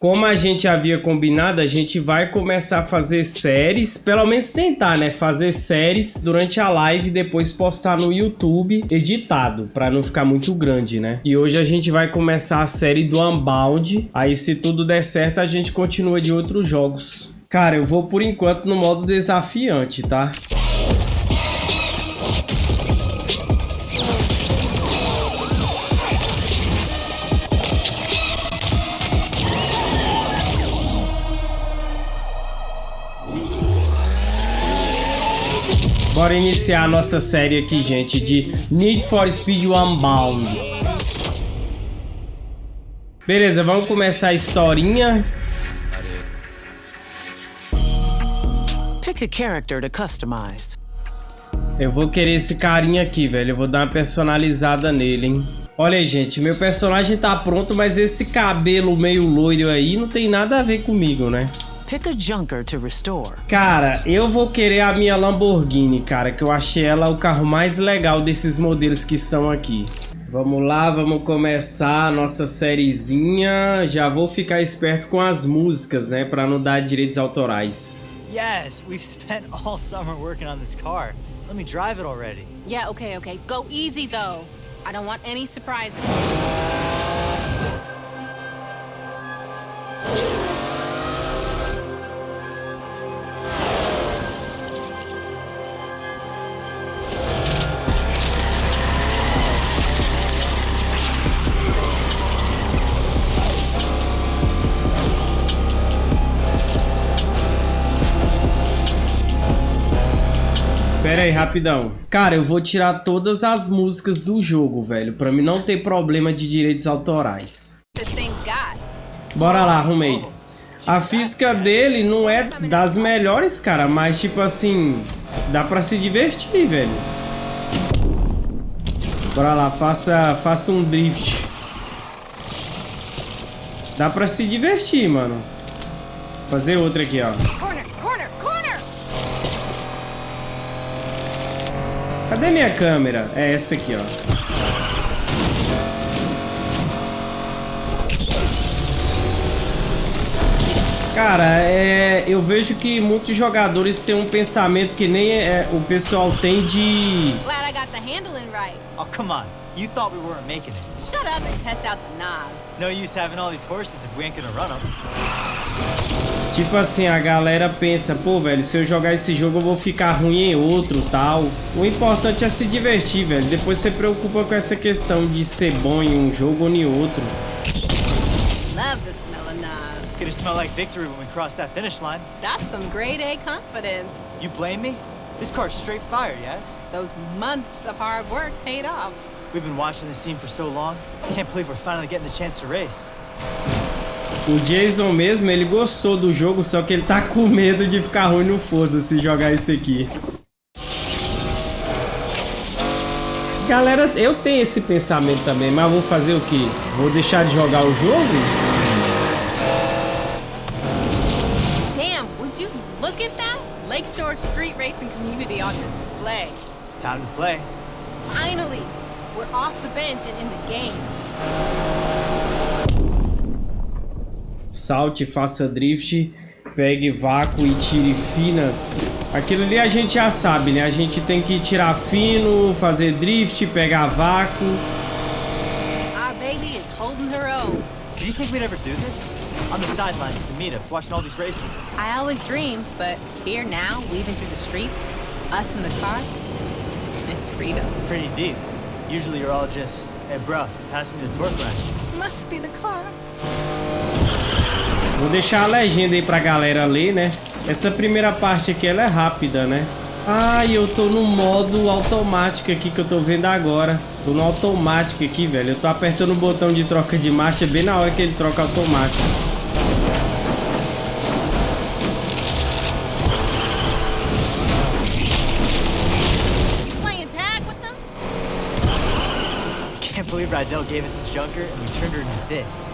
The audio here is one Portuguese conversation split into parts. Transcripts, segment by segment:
como a gente havia combinado, a gente vai começar a fazer séries, pelo menos tentar, né? Fazer séries durante a live e depois postar no YouTube editado, para não ficar muito grande, né? E hoje a gente vai começar a série do Unbound. Aí se tudo der certo, a gente continua de outros jogos. Cara, eu vou por enquanto no modo desafiante, tá? Bora iniciar a nossa série aqui, gente, de Need for Speed Unbound. Beleza, vamos começar a historinha. Pick a character to customize. Eu vou querer esse carinha aqui, velho. Eu vou dar uma personalizada nele, hein. Olha aí, gente. Meu personagem tá pronto, mas esse cabelo meio loiro aí não tem nada a ver comigo, né? Pick a junker to restore. Cara, eu vou querer a minha Lamborghini, cara, que eu achei ela o carro mais legal desses modelos que estão aqui. Vamos lá, vamos começar a nossa sériezinha. Já vou ficar esperto com as músicas, né, para não dar direitos autorais. Yes, we've spent all summer working on this car. Let me drive it already. Yeah, okay, okay. Go easy though. I don't want any surprises. Pera aí, rapidão. Cara, eu vou tirar todas as músicas do jogo, velho. Pra mim não ter problema de direitos autorais. Bora lá, arrumei. A física dele não é das melhores, cara. Mas, tipo assim, dá pra se divertir, velho. Bora lá, faça, faça um drift. Dá pra se divertir, mano. Fazer outra aqui, ó. Cadê minha câmera? É essa aqui, ó. Cara, é, eu vejo que muitos jogadores têm um pensamento que nem é, o pessoal tem de... Glad I got the handling right. Oh, come on. You thought we weren't making it. Shut up and test out the knobs. No use having all these horses if we ain't gonna run them. Tipo assim, a galera pensa, pô, velho, se eu jogar esse jogo eu vou ficar ruim em outro, tal. O importante é se divertir, velho. Depois você preocupa com essa questão de ser bom em um jogo ou em outro. Love the smell of Nas. Gonna smell like victory when we cross that finish line. That's some grade A confidence. You blame me? This car's straight fire, yes? Those months of hard work paid off. We've been watching this team for so long. Can't believe we're finally getting the chance to race. O Jason mesmo, ele gostou do jogo, só que ele tá com medo de ficar ruim no Forza se jogar esse aqui. Galera, eu tenho esse pensamento também, mas vou fazer o quê? Vou deixar de jogar o jogo? Damn, would you look at that? Lakeshore Street Racing Community on display. It's time to play. Finally, we're off the bench and in the game. Salte, faça drift, pegue vácuo e tire finas. Aquilo ali a gente já sabe, né? A gente tem que tirar fino, fazer drift, pegar vácuo. Our baby is holding her own. Do you think we'd ever do this? On the sidelines at the meetups, watching all these races. I always dreamed, but here now, weaving through the streets, us in the car, it's freedom. Pretty deep. Usually you're all just, hey bro, pass me the torque wrench. Must be the car. Vou deixar a legenda aí pra galera ler, né? Essa primeira parte aqui, ela é rápida, né? Ah, eu tô no modo automático aqui que eu tô vendo agora. Tô no automático aqui, velho. Eu tô apertando o botão de troca de marcha bem na hora que ele troca automático. Can't believe Rydell gave us a junker and we turned her into this.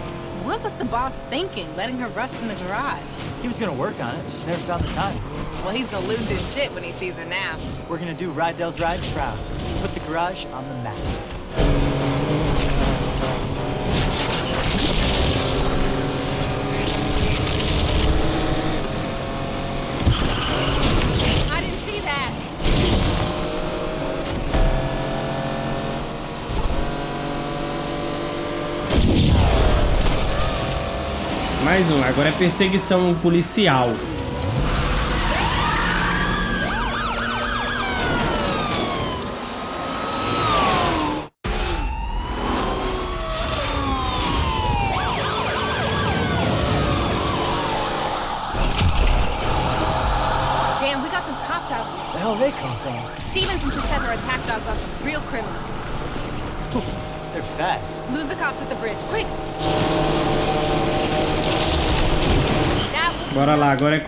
What was the boss thinking, letting her rust in the garage? He was gonna work on it, just never found the time. Well, he's gonna lose his shit when he sees her now. We're gonna do Rydell's Rides proud. Put the garage on the map. Mais um. Agora é perseguição policial.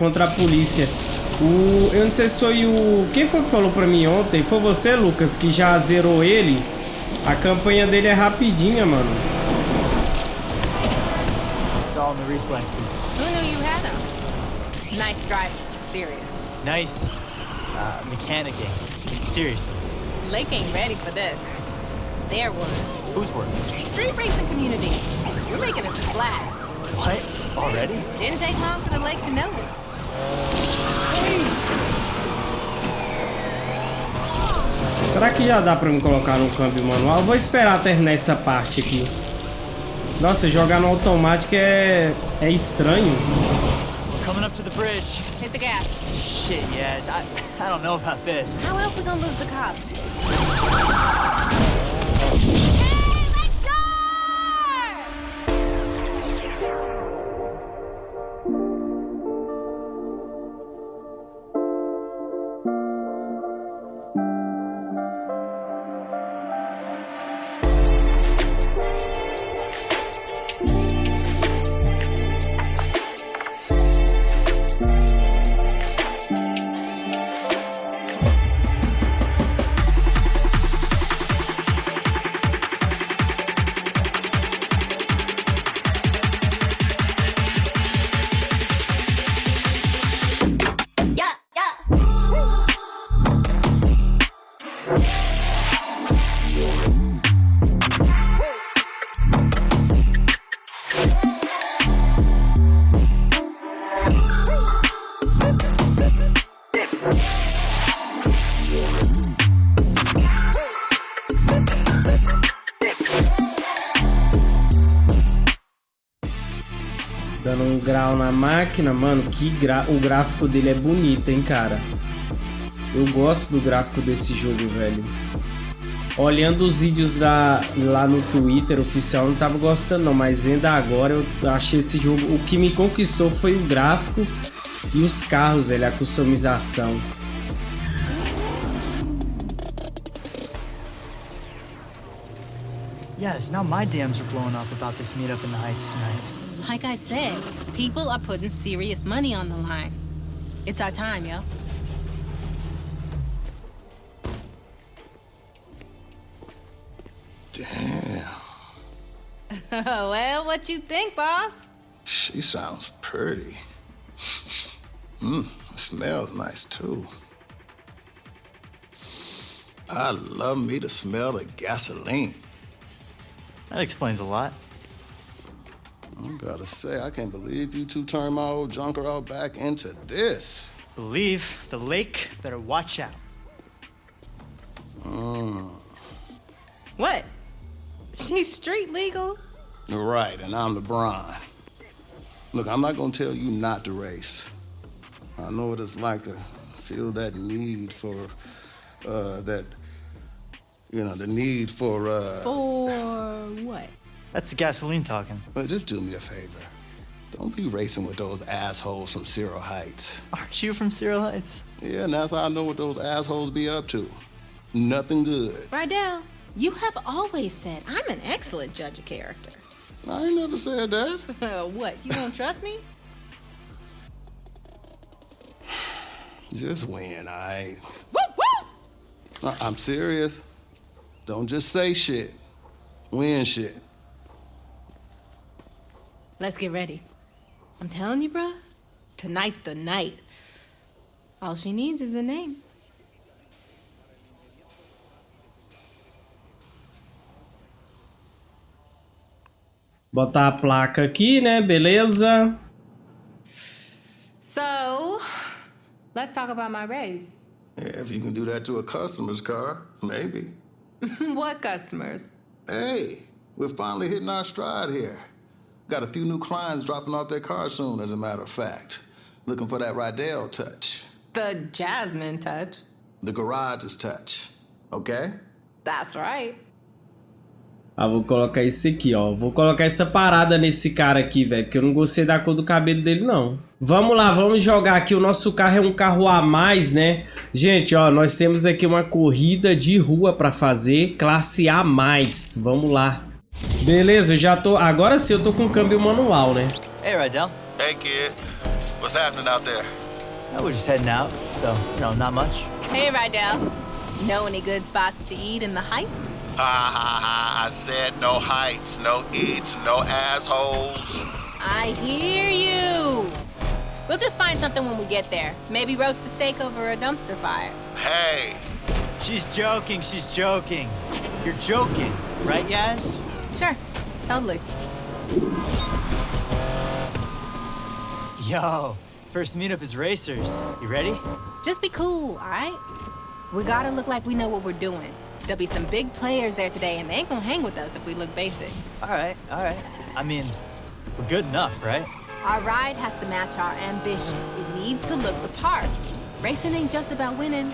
Contra a polícia. O, eu não sei se foi o... Quem foi que falou pra mim ontem? Foi você, Lucas, que já zerou ele? A campanha dele é rapidinha, mano. all the reflexes. Who knew you had them? Nice driving, seriously. Nice uh, mechanicking, seriously. Lake ain't ready for this. Their work. Whose work? Street racing community. You're making a splash. What? Already? Didn't take long for the lake to notice. Será que já dá pra me colocar no câmbio manual? Eu vou esperar terminar essa parte aqui. Nossa, jogar no automático é, é estranho. Coming up to the bridge. Hit the gas. Shit, yes. I, I don't know about this. How else we gonna lose the cops? Máquina, mano, que gra... o gráfico dele é bonito, hein, cara. Eu gosto do gráfico desse jogo, velho. Olhando os vídeos da, lá no Twitter oficial, não tava gostando não, mas ainda agora eu achei esse jogo... O que me conquistou foi o gráfico e os carros, velho, a customização. Yes, now my dams are blowing up about this meetup in the Heights tonight. Like I said, people are putting serious money on the line. It's our time, yo. Damn. well, what you think, boss? She sounds pretty. Mmm, smells nice, too. I love me to smell the gasoline. That explains a lot. I gotta say, I can't believe you two turned my old junker out back into this. Believe the lake better watch out. Mm. What? She's street legal? Right, and I'm LeBron. Look, I'm not gonna tell you not to race. I know what it's like to feel that need for, uh, that, you know, the need for, uh... For what? That's the gasoline talking. But just do me a favor. Don't be racing with those assholes from Cyril Heights. Aren't you from Cyril Heights? Yeah, and that's how I know what those assholes be up to. Nothing good. Rydell, you have always said I'm an excellent judge of character. I ain't never said that. what, you don't trust me? Just win, I. Woo woo! I'm serious. Don't just say shit. Win shit. Let's get ready. I'm telling you, bruh, tonight's the night. All she needs is a name. Botar a placa aqui, né? Beleza. So, let's talk about my raise. Yeah, if you can do that to a customer's car, maybe. what customers? Hey, we're finally hitting our stride here. Got a few new clients dropping off their cars soon, as a matter of fact. Looking for that Rydell touch. The Jasmine touch. The garage's touch. Okay? That's right. Ah, vou colocar isso aqui, ó. Vou colocar essa parada nesse cara aqui, velho. Porque eu não gostei da cor do cabelo dele, não. Vamos lá, vamos jogar aqui. O nosso carro é um carro a mais, né? Gente, ó, nós temos aqui uma corrida de rua pra fazer. Classe A+. Vamos lá. Beleza, já tô... Agora sim eu tô com câmbio manual, né? Hey, Rydell. Hey, kid. What's happening out there? Oh, we're just heading out, so, you know, not much. Hey, Rydell. Know any good spots to eat in the Heights? Ha ha ha, I said no heights, no eats, no assholes. I hear you. We'll just find something when we get there. Maybe roast a steak over a dumpster fire. Hey, She's joking, she's joking. You're joking, right, Yaz? Sure, totally. Yo, first meetup is racers. You ready? Just be cool, all right? We gotta look like we know what we're doing. There'll be some big players there today, and they ain't gonna hang with us if we look basic. All right, all right. I mean, we're good enough, right? Our ride has to match our ambition. It needs to look the part. Racing ain't just about winning.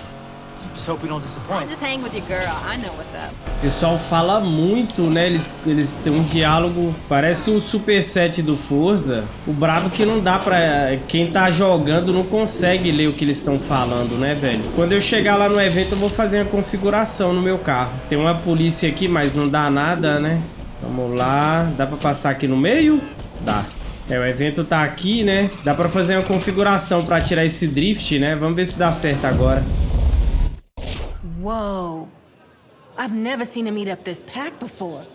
Just hope we don't disappoint. Just hang with your girl. I know what's up. O pessoal fala muito, né? Eles, eles têm um diálogo, parece um superset do Forza. O brabo que não dá pra... Quem tá jogando não consegue ler o que eles estão falando, né, velho? Quando eu chegar lá no evento, eu vou fazer a configuração no meu carro. Tem uma polícia aqui, mas não dá nada, né? Vamos lá. Dá pra passar aqui no meio? Dá. É, o evento tá aqui, né? Dá pra fazer uma configuração pra tirar esse drift, né? Vamos ver se dá certo agora. Whoa. I've never seen this before.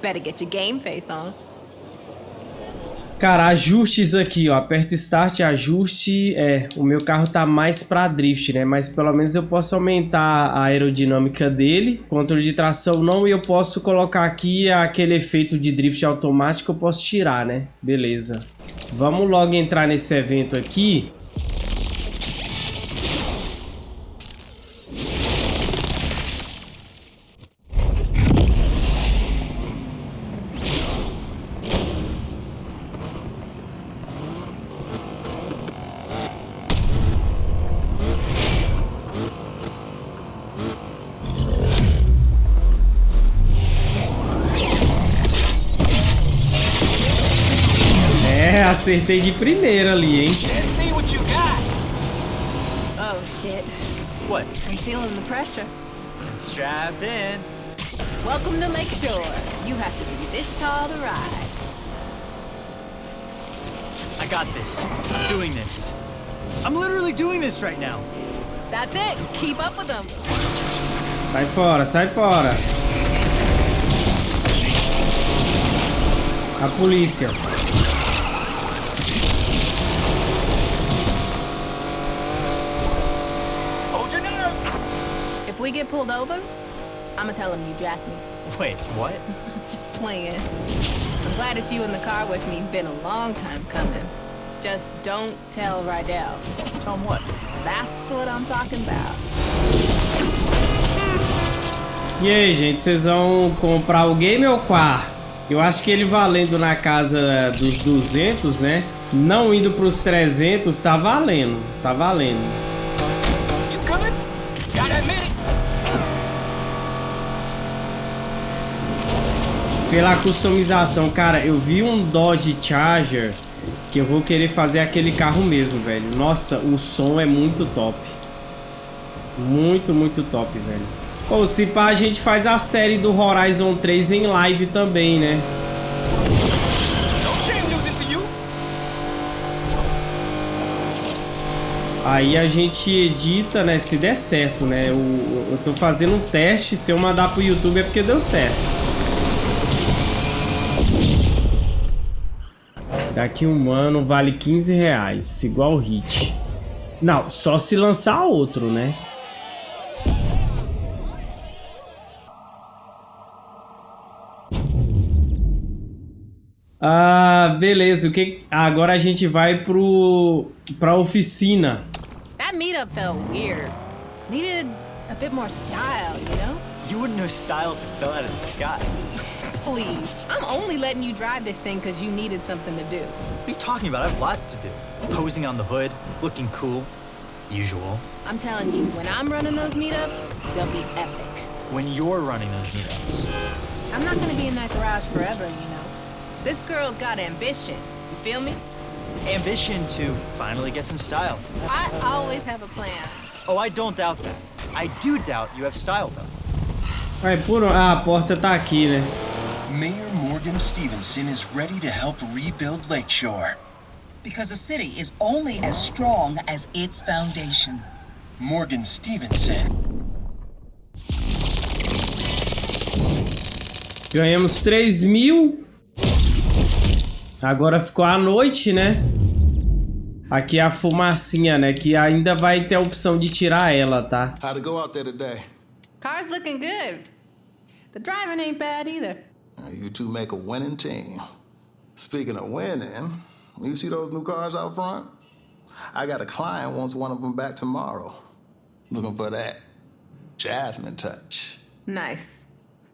Better get your game face on. Cara, ajustes aqui, ó. Aperta Start, ajuste. É, o meu carro tá mais pra drift, né? Mas pelo menos eu posso aumentar a aerodinâmica dele. Controle de tração não. E eu posso colocar aqui aquele efeito de drift automático. Eu posso tirar, né? Beleza. Vamos logo entrar nesse evento aqui. Acertei de primeira ali, hein? Let's see what you got. Oh, shit. What? I'm feeling the pressure. Strap in. Welcome to Lakeshore. You have to be this tall to ride. I got this. I'm doing this. I'm literally doing this right now. That's it. Keep up with them. Sai fora, sai fora. A polícia. Hold your nerve. If we get pulled over, I'm gonna tell them you jacked me. Wait, what? Just playing. I'm glad it's you in the car with me. Been a long time coming. Just don't tell Rydell. Tell him what? That's what I'm talking about. E aí, gente, vocês vão comprar o game ou o car? Eu acho que ele valendo na casa dos 200, né? Não indo pros 300, tá valendo. Tá valendo. You coming? Gotta admit it. Pela customização, cara, eu vi um Dodge Charger que eu vou querer fazer aquele carro mesmo, velho. Nossa, o som é muito top. Muito, muito top, velho. Ou se pá, a gente faz a série do Horizon 3 em live também, né? Aí a gente edita, né? Se der certo, né? Eu, eu tô fazendo um teste. Se eu mandar pro YouTube é porque deu certo. Daqui um ano vale 15 reais, igual Hit. Não, só se lançar outro, né? Ah, beleza. O que? Agora a gente vai pro pra oficina. That meetup felt weird. Needed a bit more style, you know? You wouldn't know style if it fell out of the sky. Please. I'm only letting you drive this thing because you needed something to do. What are you talking about? I have lots to do. Posing on the hood, looking cool. Usual. I'm telling you, when I'm running those meetups, they'll be epic. When you're running those meetups. I'm not gonna be in that garage forever, you know. This girl's got ambition. You feel me? Ambition to finally get some style. I always have a plan. Oh, I don't doubt that. I do doubt you have style, though. Vai, por... Ah, a porta tá aqui, né? Mayor Morgan Stevenson is ready to help rebuild Lakeshore. Because a city is only as strong as its foundation. Morgan Stevenson. Ganhamos 3 mil. Agora ficou a noite, né? Aqui é a fumacinha, né? Que ainda vai ter a opção de tirar ela, tá? How'd it go out there today? Car's looking good. The driving ain't bad either. You two make a winning team. Speaking of winning, you see those new cars out front? I got a client wants one of them back tomorrow. Looking for that Jasmine touch. Nice.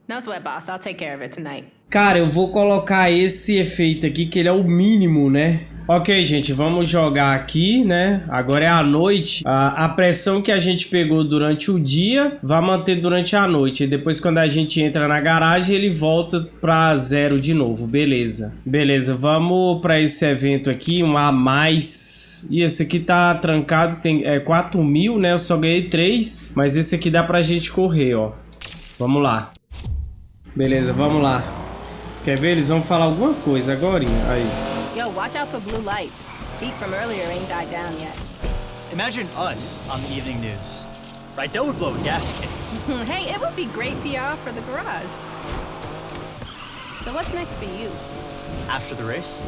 No sweat, boss. I'll take care of it tonight. Cara, eu vou colocar esse efeito aqui, que ele é o mínimo, né? Ok, gente, vamos jogar aqui, né? Agora é a noite. A, a pressão que a gente pegou durante o dia vai manter durante a noite. E depois, quando a gente entra na garagem, ele volta pra zero de novo. Beleza. Beleza, vamos pra esse evento aqui, um a mais. E esse aqui tá trancado, tem é, 4 mil, né? Eu só ganhei 3. Mas esse aqui dá pra gente correr, ó. Vamos lá. Beleza, vamos lá. Quer ver? Eles vão falar alguma coisa agora. Aí. Yo, watch out for blue lights. Heat from earlier ain't died down yet. Imagine us on the evening news. Right, that would blow a gasket. hey, it would be great PR for the garage. So what's next for you? After the race?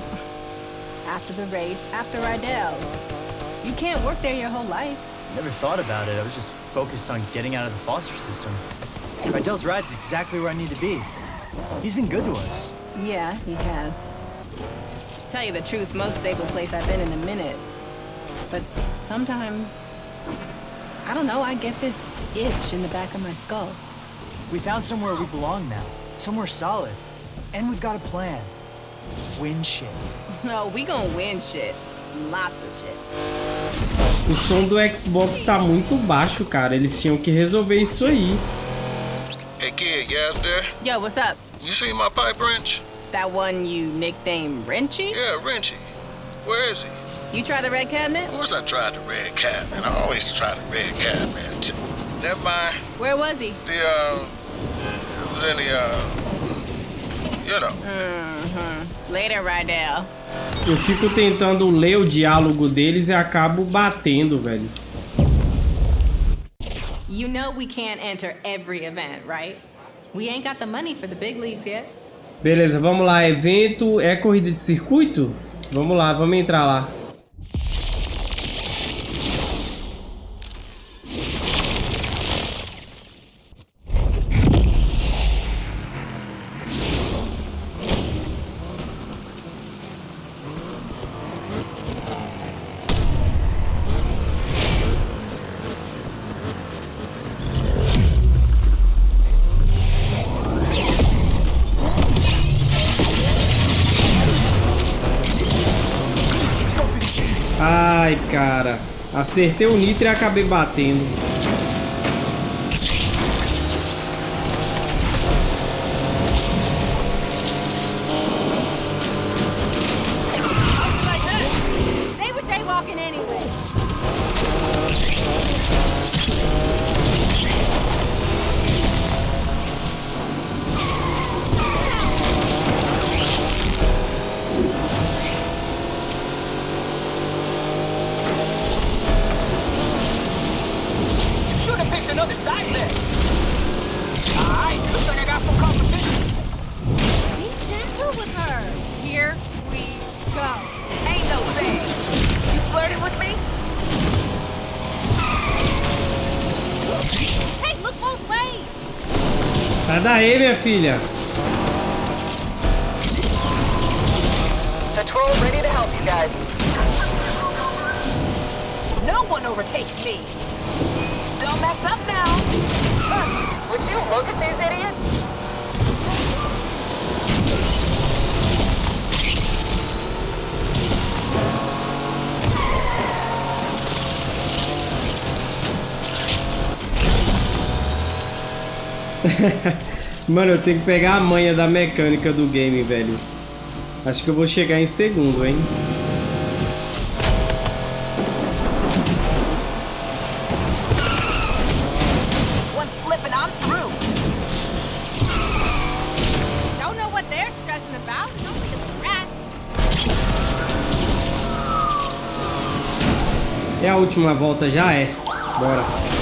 After the race, after Rydell's. You can't work there your whole life. Never thought about it. I was just focused on getting out of the foster system. Rydell's ride's exactly where I need to be. He's been good to us. Yeah, he has. Tell you the truth, most stable place I've been in a minute. But sometimes, I don't know, I get this itch in the back of my skull. We found somewhere we belong now. Somewhere solid. And we've got a plan. Win shit. No, oh, we gonna win shit. Lots of shit. O som do Xbox tá muito baixo, cara. Eles tinham que resolver isso aí. Hey kid, you ass there? Yo, what's up? You see my pipe wrench? That one you nicknamed Wrenchy? Yeah, Wrenchy. Where is he? You try the red cabinet? Of course I tried the red cat, man. I always try the red cat, man. Never mind. Where was he? The, uh, it was in the, uh, you know. Mm-hmm. Later, Rydell. Eu fico tentando ler o diálogo deles e acabo batendo, velho. You know we can't enter every event, right? We ain't got the money for the big leagues yet. Beleza, vamos lá. Evento é corrida de circuito? Vamos lá, vamos entrar lá. Acertei o nitro e acabei batendo. Sai daí, minha filha. Patrol ready to help you guys. No one overtakes me. Don't mess up now. Huh. Would you look at these idiots? Mano, eu tenho que pegar a manha da mecânica do game, velho. Acho que eu vou chegar em segundo, hein? É a última volta, já é. Bora.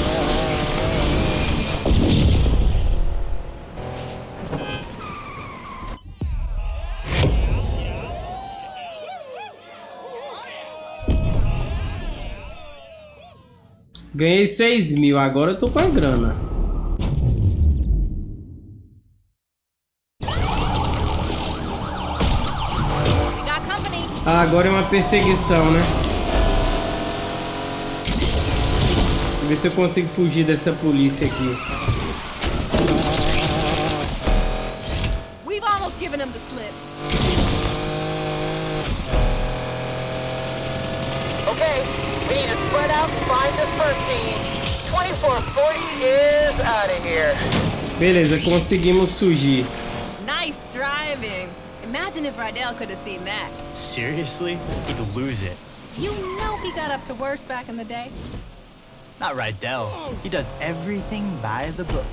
Ganhei 6 mil, agora eu tô com a grana. Ah, agora é uma perseguição, né? Vou ver se eu consigo fugir dessa polícia aqui. Beleza, conseguimos fugir. Nice driving. Imagine if Rydell could have seen that. Seriously? He'd lose it. You know he got up to worse back in the day. Not Rydell. He does everything by the book.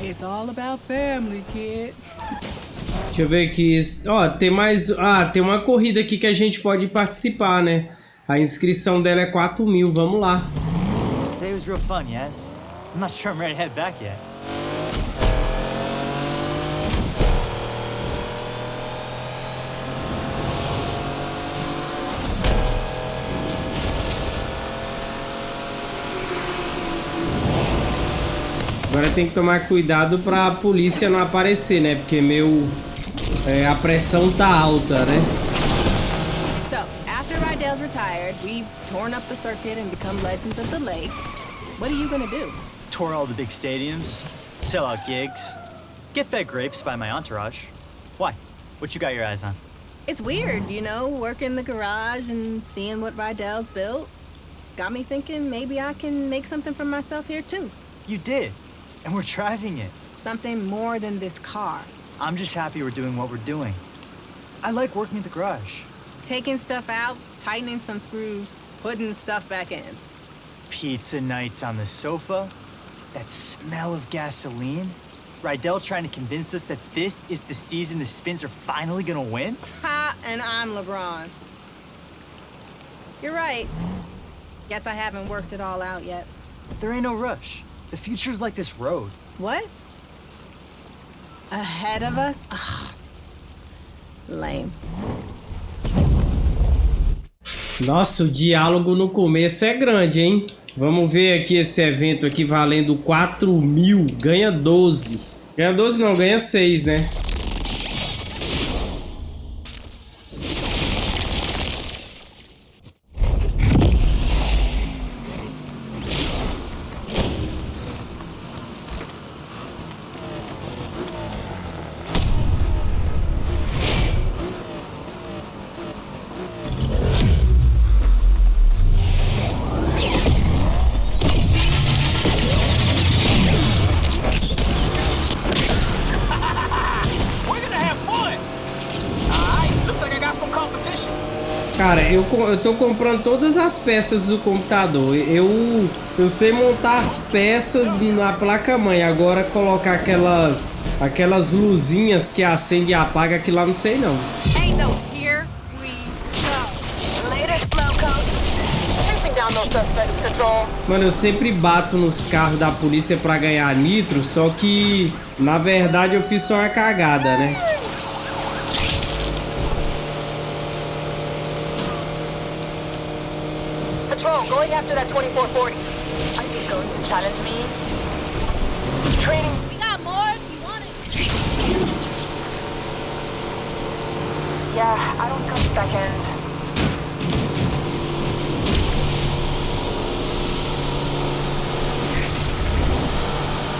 It's all about family, kid. Deixa eu ver aqui. Ó, tem mais... Ah, tem uma corrida aqui que a gente pode participar, né? A inscrição dela é 4 mil, vamos lá. Today was real fun, yes? I'm not sure I'm ready to head back yet. Agora tem que tomar cuidado para a polícia não aparecer, né? Porque meu é, a pressão tá alta, né? Rydell's retired, we've torn up the circuit and become legends of the lake. What are you gonna do? Tour all the big stadiums, sell out gigs, get fed grapes by my entourage. Why? What you got your eyes on? It's weird, you know, working in the garage and seeing what Rydell's built. Got me thinking maybe I can make something for myself here too. You did, and we're driving it. Something more than this car. I'm just happy we're doing what we're doing. I like working in the garage. Taking stuff out, tightening some screws, putting stuff back in. Pizza nights on the sofa, that smell of gasoline. Rydell trying to convince us that this is the season the Spins are finally gonna win? Ha, and I'm LeBron. You're right. Guess I haven't worked it all out yet. There ain't no rush. The future's like this road. What? Ahead of us? Ugh. Lame. Nossa, o diálogo no começo é grande, hein? Vamos ver aqui esse evento aqui valendo 4 mil. Ganha 12. Ganha 12 não, ganha 6, né? Tô comprando todas as peças do computador. Eu, eu sei montar as peças na placa-mãe. Agora colocar aquelas aquelas luzinhas que acende e apaga, aquilo lá não sei não. Mano, eu sempre bato nos carros da polícia pra ganhar nitro, só que na verdade eu fiz só uma cagada, né? Going after that 2440. Are you going to challenge me? Training. We got more if you want it. Yeah, I don't come second.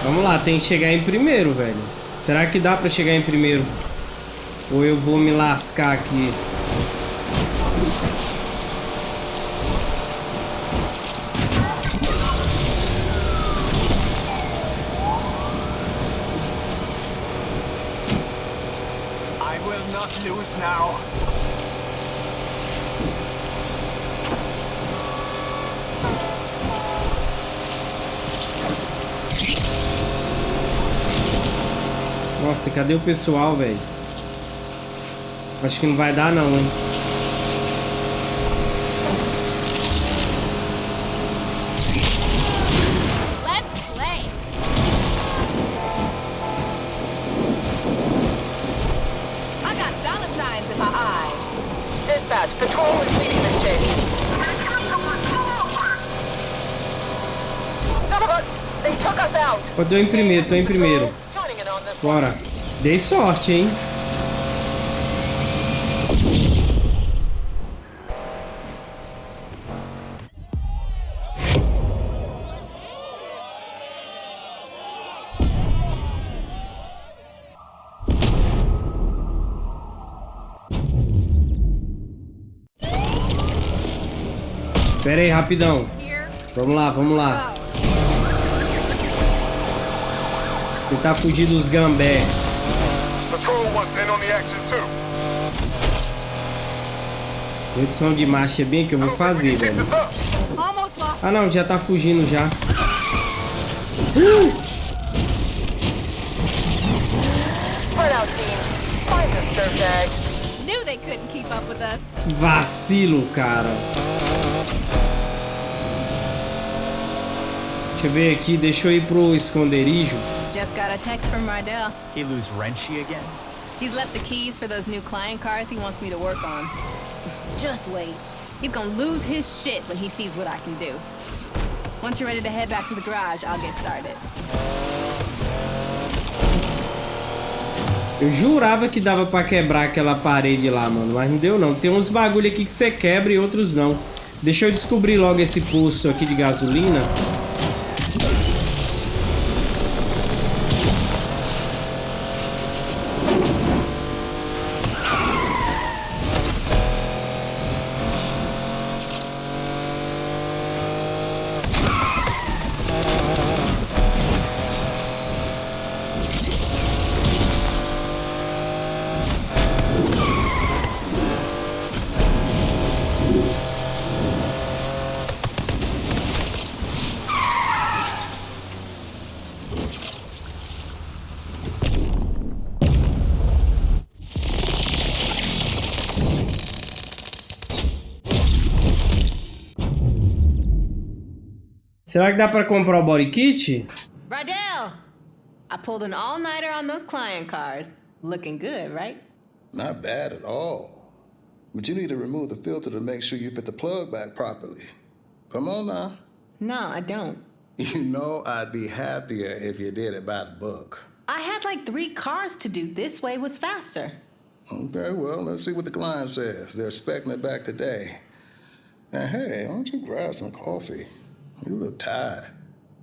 Vamos lá, tem que chegar em primeiro, velho. Será que dá pra chegar em primeiro? Ou eu vou me lascar aqui? I will not lose now. Nossa, cadê o pessoal, velho? Acho que não vai dar não, hein? Let's play. I got dollar signs in my eyes. Dispatch, patrol is leading this chase. Son of a... They took us out. Eu tô em primeiro, tô em primeiro. Bora. Dei sorte, hein? Pera aí, rapidão. Vamos lá, vamos lá. Tentar fugir dos gambé. Patrol wants in on the action too. Redução de marcha é bem que eu vou fazer, velho. Ah não, já tá fugindo já. Vacilo, cara. Deixa eu ver aqui, deixa eu ir pro esconderijo. Just got a text from Rydell. He lose Wrenchy again? He's left the keys for those new client cars he wants me to work on. Just wait. He's gonna lose his shit when he sees what I can do. Once you're ready to head back to the garage, I'll get started. Eu jurava que dava pra quebrar aquela parede lá, mano, mas não deu não. Tem uns bagulho aqui que você quebra e outros não. Deixa eu descobrir logo esse poço aqui de gasolina. Será que dá pra comprar o body kit? Rydell! I pulled an all-nighter on those client cars. Looking good, right? Not bad at all. But you need to remove the filter to make sure you fit the plug back properly. Come on now. No, I don't. You know I'd be happier if you did it by the book. I had like three cars to do. This way was faster. Okay, well, let's see what the client says. They're expecting it back today. And hey, why don't you grab some coffee? You look tired.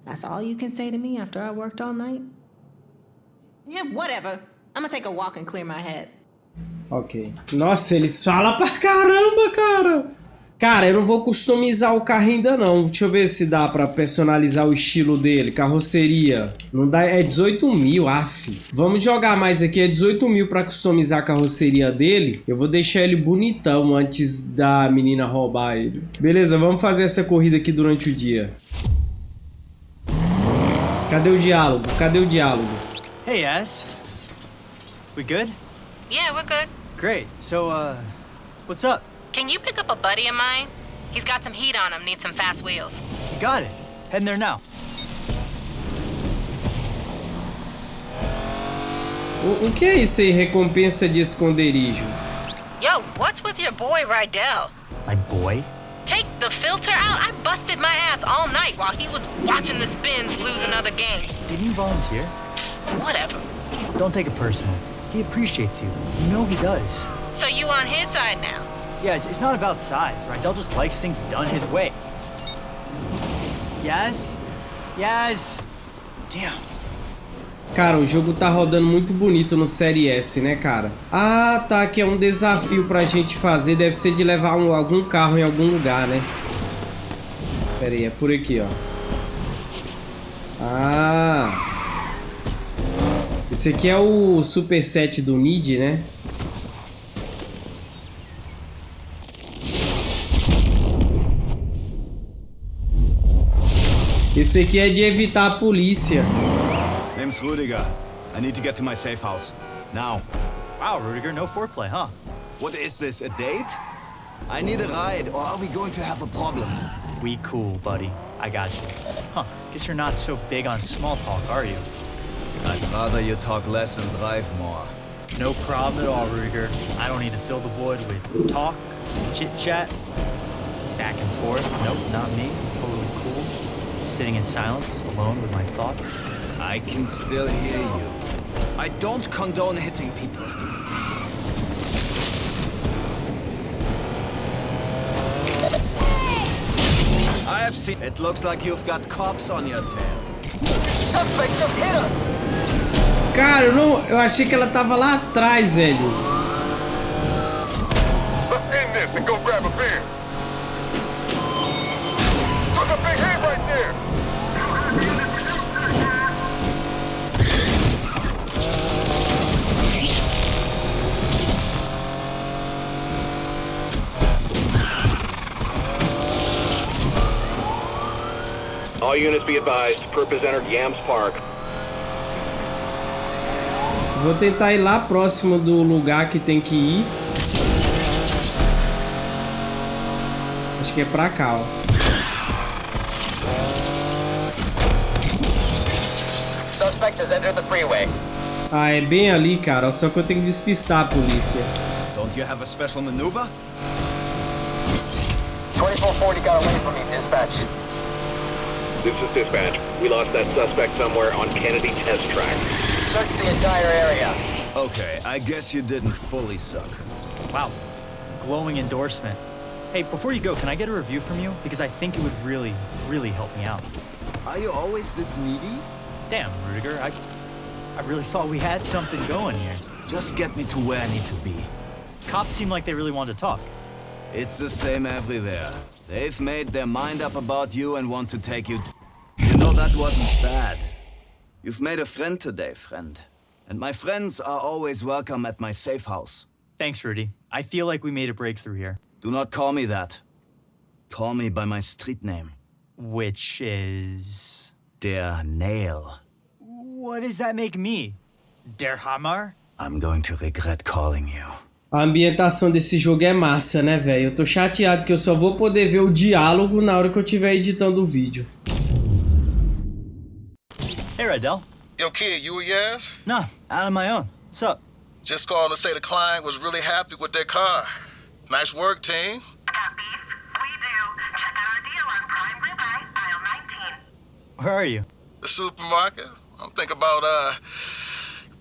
That's all you can say to me after I worked all night? Yeah, whatever. I'm gonna take a walk and clear my head. Ok. Nossa, eles falam pra caramba, cara. Cara, eu não vou customizar o carro ainda não. Deixa eu ver se dá pra personalizar o estilo dele. Carroceria. Não dá, é 18 mil, af. Vamos jogar mais aqui. É 18 mil pra customizar a carroceria dele. Eu vou deixar ele bonitão antes da menina roubar ele. Beleza, vamos fazer essa corrida aqui durante o dia. Cadê o diálogo? Cadê o diálogo? Hey, Ass. We good? Yeah, we're good. Great. So, uh, what's up? Can you pick up a buddy of mine? He's got some heat on him, needs some fast wheels. Got it. Heading there now. O, o que é isso aí? Recompensa de esconderijo. Yo, what's with your boy Rydell? My boy? Take the filter out? I busted my ass all night while he was watching the spins lose another game. Didn't you volunteer? Whatever. Don't take it personal. He appreciates you. You know he does. So you on his side now? Yeah, it's, it's not about size, right? Dell just likes things done his way. Yaz? Yaz? Damn. Cara, o jogo tá rodando muito bonito no Série S, né, cara? Ah, tá, que é um desafio pra gente fazer. Deve ser de levar um, algum carro em algum lugar, né? Pera aí, é por aqui, ó. Ah. Esse aqui é o superset do Nid, né? Esse aqui é de evitar a polícia. Name's Rudiger. I need to get to my safe house. Now. Wow, Rudiger, no foreplay, huh? What is this, a date? I need a ride, or are we going to have a problem? We cool, buddy. I got you. Huh, guess you're not so big on small talk, are you? I'd rather you talk less and drive more. No problem at all, Rudiger. I don't need to fill the void with talk, chit-chat, back and forth. Nope, not me. Totally cool. Sitting in silence, alone with my thoughts. I can still hear you. I don't condone hitting people. I have seen... It looks like you've got cops on your tail. Suspect just hit us! Cara, eu, não, eu achei que ela tava lá atrás, velho. Let's end this and go grab a beer. All units be advised, purpose entered Yams Park. Vou tentar ir lá próximo do lugar que tem que ir. Acho que é pra cá, ó. Suspect has entered the freeway. Ah, é bem ali, cara. Só que eu tenho que despistar a polícia. Don't you have a special maneuver? 2440 got away from me, dispatch. This is dispatch. We lost that suspect somewhere on Kennedy Test Track. Search the entire area. Okay, I guess you didn't fully suck. Wow, glowing endorsement. Hey, before you go, can I get a review from you? Because I think it would really, really help me out. Are you always this needy? Damn, Rudiger, I, I really thought we had something going here. Just get me to where I need to be. Cops seem like they really want to talk. It's the same everywhere. They've made their mind up about you and want to take you... You know, that wasn't bad. You've made a friend today, friend. And my friends are always welcome at my safe house. Thanks, Rudy. I feel like we made a breakthrough here. Do not call me that. Call me by my street name. Which is... Der Nail. What does that make me? Der Hammer? I'm going to regret calling you. A ambientação desse jogo é massa, né, velho? Eu tô chateado que eu só vou poder ver o diálogo na hora que eu estiver editando o vídeo. Hey, Redell. Yo, kid, you a Yaz? Nah, out on my own. What's up? Just calling to say the client was really happy with their car. Nice work, team. Got beef? We do. Check out our deal on prime ribeye, aisle 19. Where are you? The supermarket. I'm thinking about, uh,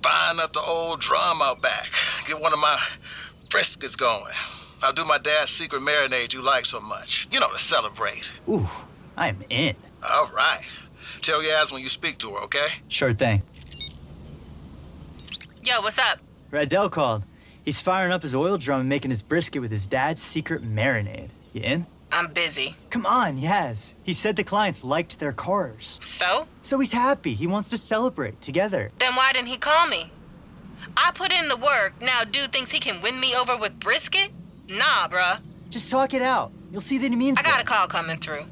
buying up the old drum out back. Get one of my briskets going. I'll do my dad's secret marinade you like so much. You know, to celebrate. Ooh, I'm in. All right. Tell Yaz when you speak to her, okay? Sure thing. Yo, what's up? Radell called. He's firing up his oil drum and making his brisket with his dad's secret marinade. You in? I'm busy. Come on, yes. He said the clients liked their cars. So? So he's happy. He wants to celebrate together. Then why didn't he call me? I put in the work. Now dude thinks he can win me over with brisket? Nah, bruh. Just talk it out. You'll see that he means I got well. a call coming through.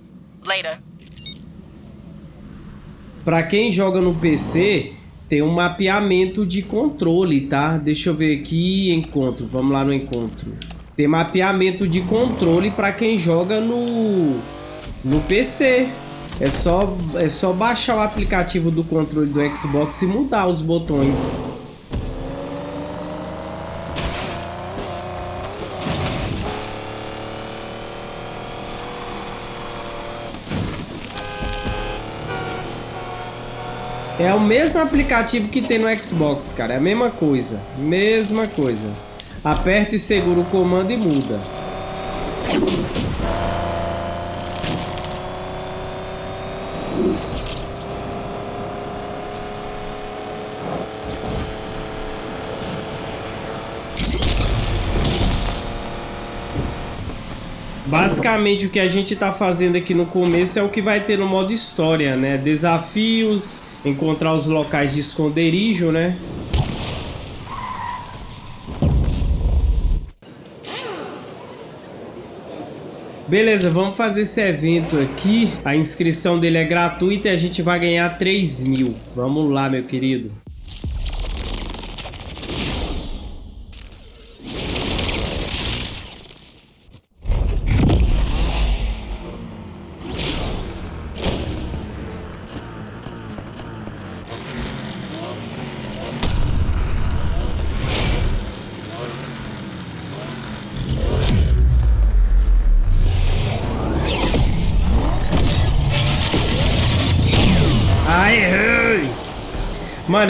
Later. Pra quem joga no PC, tem um mapeamento de controle, tá? Deixa eu ver aqui, encontro. Vamos lá no encontro. Tem mapeamento de controle pra quem joga no no PC. É só é só baixar o aplicativo do controle do Xbox e mudar os botões. É o mesmo aplicativo que tem no Xbox, cara. É a mesma coisa. Mesma coisa. Aperta e segura o comando e muda. Basicamente o que a gente está fazendo aqui no começo é o que vai ter no modo história, né? Desafios, encontrar os locais de esconderijo, né? Beleza, vamos fazer esse evento aqui. A inscrição dele é gratuita e a gente vai ganhar 3 mil. Vamos lá, meu querido.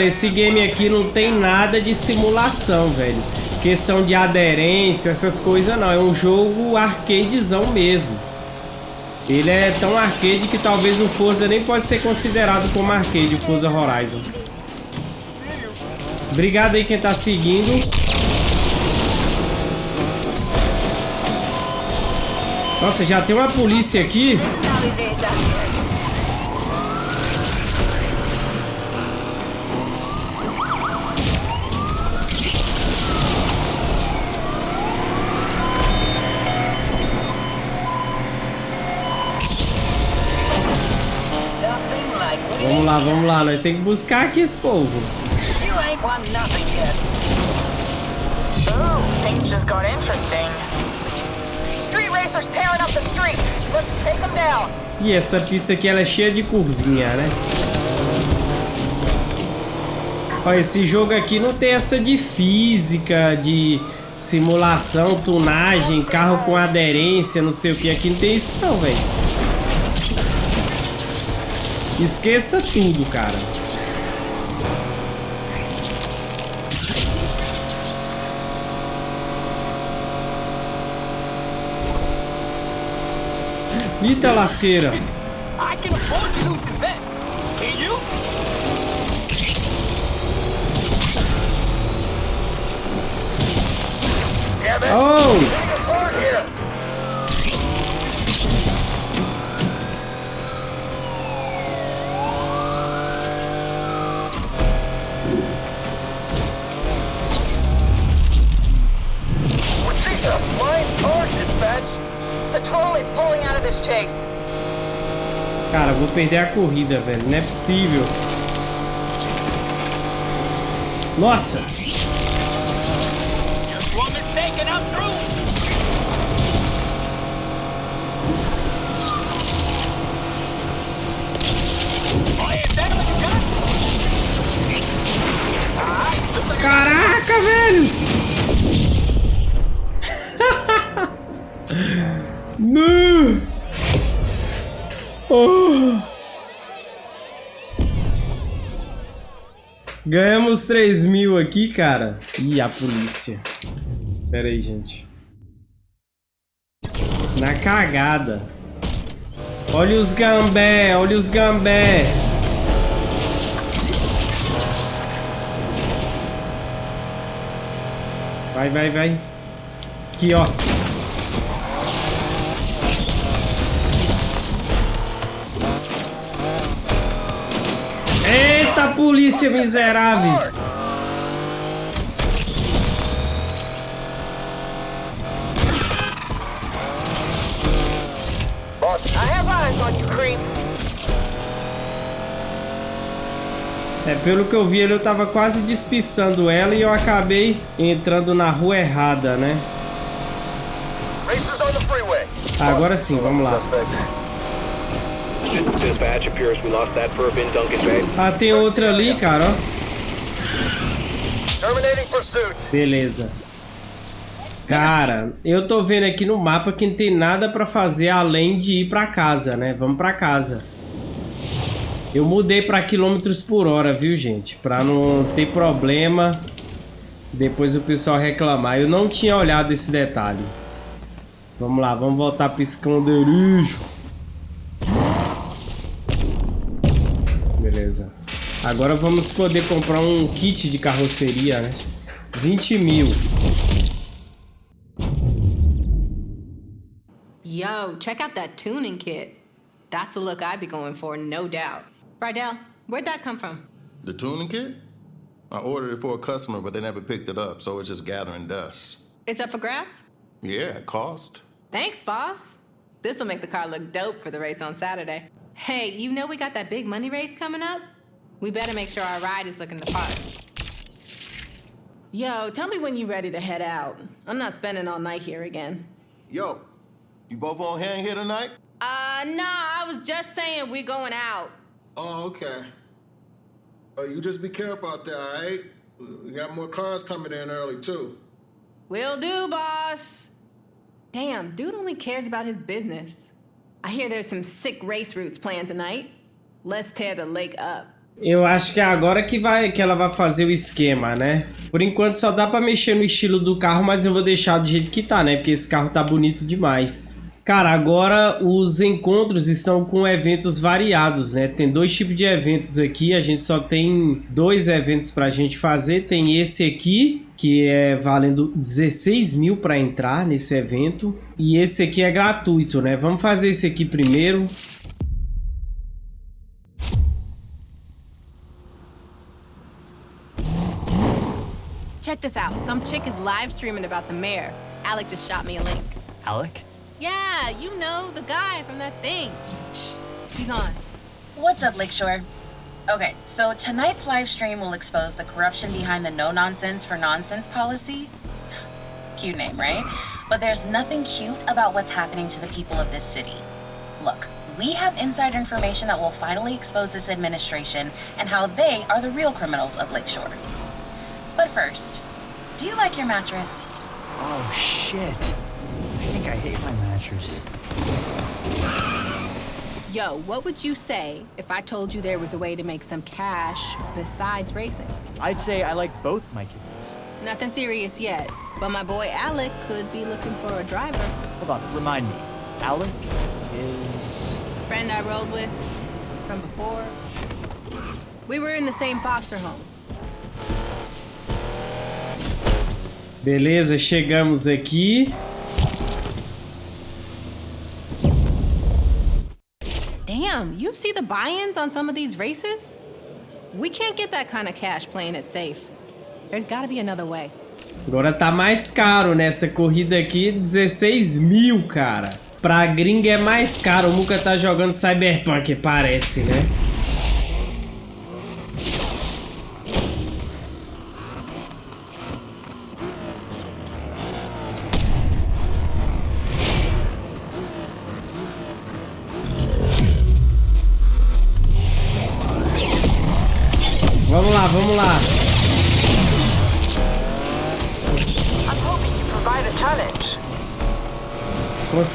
Esse game aqui não tem nada de simulação, velho. Questão de aderência, essas coisas não. É um jogo arcadezão mesmo. Ele é tão arcade que talvez o Forza nem pode ser considerado como arcade, o Forza Horizon. Obrigado aí quem tá seguindo. Nossa, já tem uma polícia aqui. Vamos lá, vamos lá. Nós temos que buscar aqui esse povo. You ain't won nothing yet. Ooh, things just got interesting. Street racers tearing up the streets. Let's take them down. E essa pista aqui ela é cheia de curvinha, né? Ó, esse jogo aqui não tem essa de física, de simulação, tunagem, carro com aderência, não sei o que. Aqui não tem isso não, velho. Esqueça tudo, cara. Eita lasqueira. Oh! Cara, vou perder a corrida, velho. Não é possível. Nossa! Caraca, velho! Ganhamos 3 mil aqui, cara. Ih, a polícia. Pera aí, gente. Na cagada. Olha os gambé, olha os gambé. Vai, vai, vai. Aqui, ó. Polícia miserável! É, pelo que eu vi, ele eu tava quase despiçando ela e eu acabei entrando na rua errada, né? Agora sim, vamos lá. Ah, tem outra ali, cara, ó. Beleza. Cara, eu tô vendo aqui no mapa que não tem nada pra fazer além de ir pra casa, né? Vamos pra casa. Eu mudei pra quilômetros por hora, viu, gente? Pra não ter problema depois o pessoal reclamar. Eu não tinha olhado esse detalhe. Vamos lá, vamos voltar pro esconderijo. Agora vamos poder comprar um kit de carroceria, né? 20 mil. Yo, check out that tuning kit. That's the look I'd be going for, no doubt. Rydell, where'd that come from? The tuning kit? I ordered it for a customer, but they never picked it up, so it's just gathering dust. It's up for grabs? Yeah, cost. Thanks, boss. This'll make the car look dope for the race on Saturday. Hey, you know we got that big money race coming up? We better make sure our ride is looking the part. Yo, tell me when you're ready to head out. I'm not spending all night here again. Yo, you both on hand here tonight? Uh, nah, I was just saying we're going out. Oh, okay. Uh, you just be careful out there, all right? We got more cars coming in early, too. Will do, boss. Damn, dude only cares about his business. I hear there's some sick race routes planned tonight. Let's tear the lake up. Eu acho que é agora que, vai, que ela vai fazer o esquema, né? Por enquanto só dá pra mexer no estilo do carro, mas eu vou deixar do jeito que tá, né? Porque esse carro tá bonito demais. Cara, agora os encontros estão com eventos variados, né? Tem dois tipos de eventos aqui, a gente só tem dois eventos pra gente fazer. Tem esse aqui, que é valendo 16 mil para entrar nesse evento. E esse aqui é gratuito, né? Vamos fazer esse aqui primeiro. Check this out. Some chick is live streaming about the mayor. Alec just shot me a link. Alec? Yeah, you know, the guy from that thing. Shh, she's on. What's up, Lakeshore? Okay, so tonight's live stream will expose the corruption behind the no nonsense for nonsense policy. cute name, right? But there's nothing cute about what's happening to the people of this city. Look, we have inside information that will finally expose this administration and how they are the real criminals of Lakeshore. But first, do you like your mattress? Oh, shit. I think I hate my mattress. Yo, what would you say if I told you there was a way to make some cash besides racing? I'd say I like both my kidneys. Nothing serious yet, but my boy Alec could be looking for a driver. Hold on, remind me. Alec is... Friend I rode with from before. We were in the same foster home. Beleza, chegamos aqui. Damn, you see the buy-ins on some of these races? We can't get that kind of cash playing it safe. There's gotta be another way. Agora tá mais caro nessa corrida aqui, 16 mil, cara. Pra gringa é mais caro, o Muka tá jogando Cyberpunk, parece, né?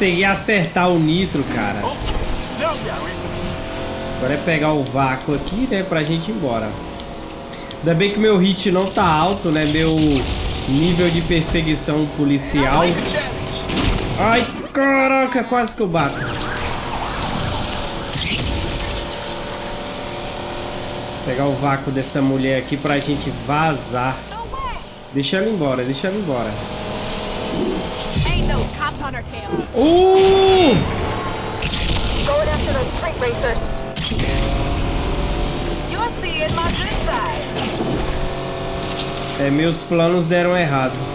Consegui acertar o nitro, cara. Agora é pegar o vácuo aqui, né, pra gente ir embora. Ainda bem que meu hit não tá alto, né, meu nível de perseguição policial. Ai, caraca, quase que eu bato. Pegar o vácuo dessa mulher aqui pra gente vazar. Deixa ela embora, deixa ela embora. Uh! Going after those street racers. You're seeing my good side. É, meus planos deram errado.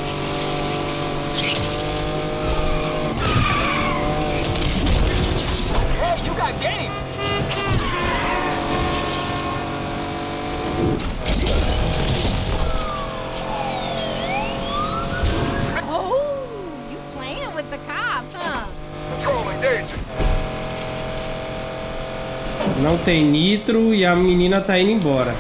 Não tem nitro e a menina tá indo embora.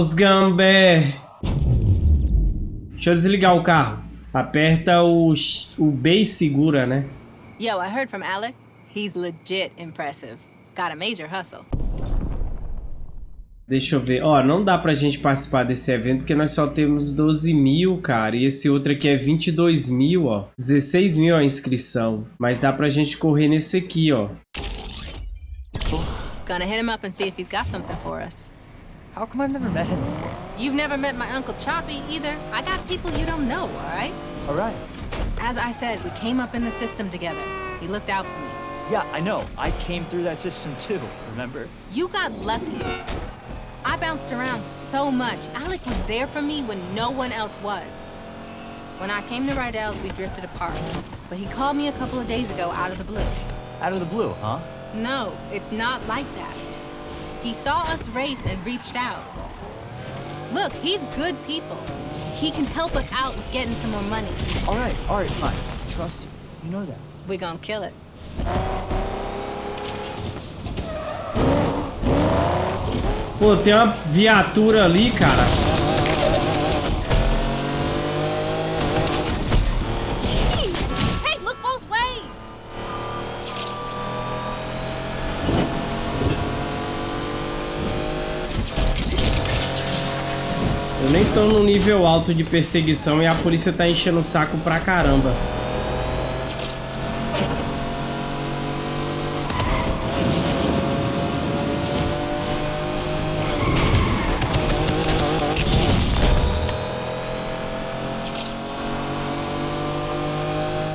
Os gambé. Deixa eu desligar o carro. Aperta o, o B e segura, né? Yo, I heard from Alec. He's legit impressive. Got a major hustle. Deixa eu ver. Ó, não dá pra gente participar desse evento porque nós só temos 12 mil, cara. E esse outro aqui é 22 mil, ó. 16 mil a inscrição. Mas dá pra gente correr nesse aqui, ó. Gonna hit him up and see if he's got something for us. How come I've never met him before? You've never met my Uncle Choppy either. I got people you don't know, alright? Alright. As I said, we came up in the system together. He looked out for me. Yeah, I know. I came through that system too, remember? You got lucky. I bounced around so much. Alec was there for me when no one else was. When I came to Rydell's, we drifted apart. But he called me a couple of days ago out of the blue. Out of the blue, huh? No, it's not like that. He saw us race and reached out. Look, he's good people. He can help us out with getting some more money. All right, all right, fine. Trust you. You know that. We gonna kill it. Pô, tem uma viatura ali, cara. Nem tô no nível alto de perseguição e a polícia tá enchendo o saco pra caramba.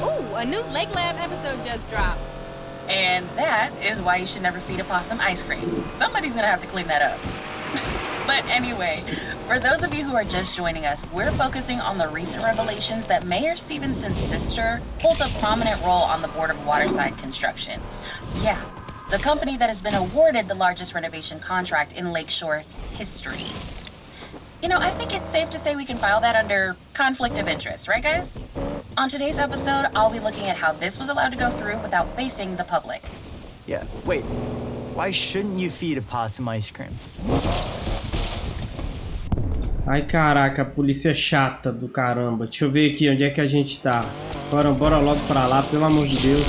Ooh, a new Lake Lab episode just dropped. And that is why you should never feed a possum ice cream. Somebody's gonna have to clean that up. but anyway, for those of you who are just joining us, we're focusing on the recent revelations that Mayor Stevenson's sister holds a prominent role on the board of Waterside Construction. Yeah, the company that has been awarded the largest renovation contract in Lakeshore history. You know, I think it's safe to say we can file that under conflict of interest, right, guys? On today's episode, I'll be looking at how this was allowed to go through without facing the public. Yeah, wait. Why shouldn't you feed a possum ice cream? Ai, caraca, a polícia é chata do caramba. Deixa eu ver aqui onde é que a gente tá. Bora, bora logo pra lá, pelo amor de Deus.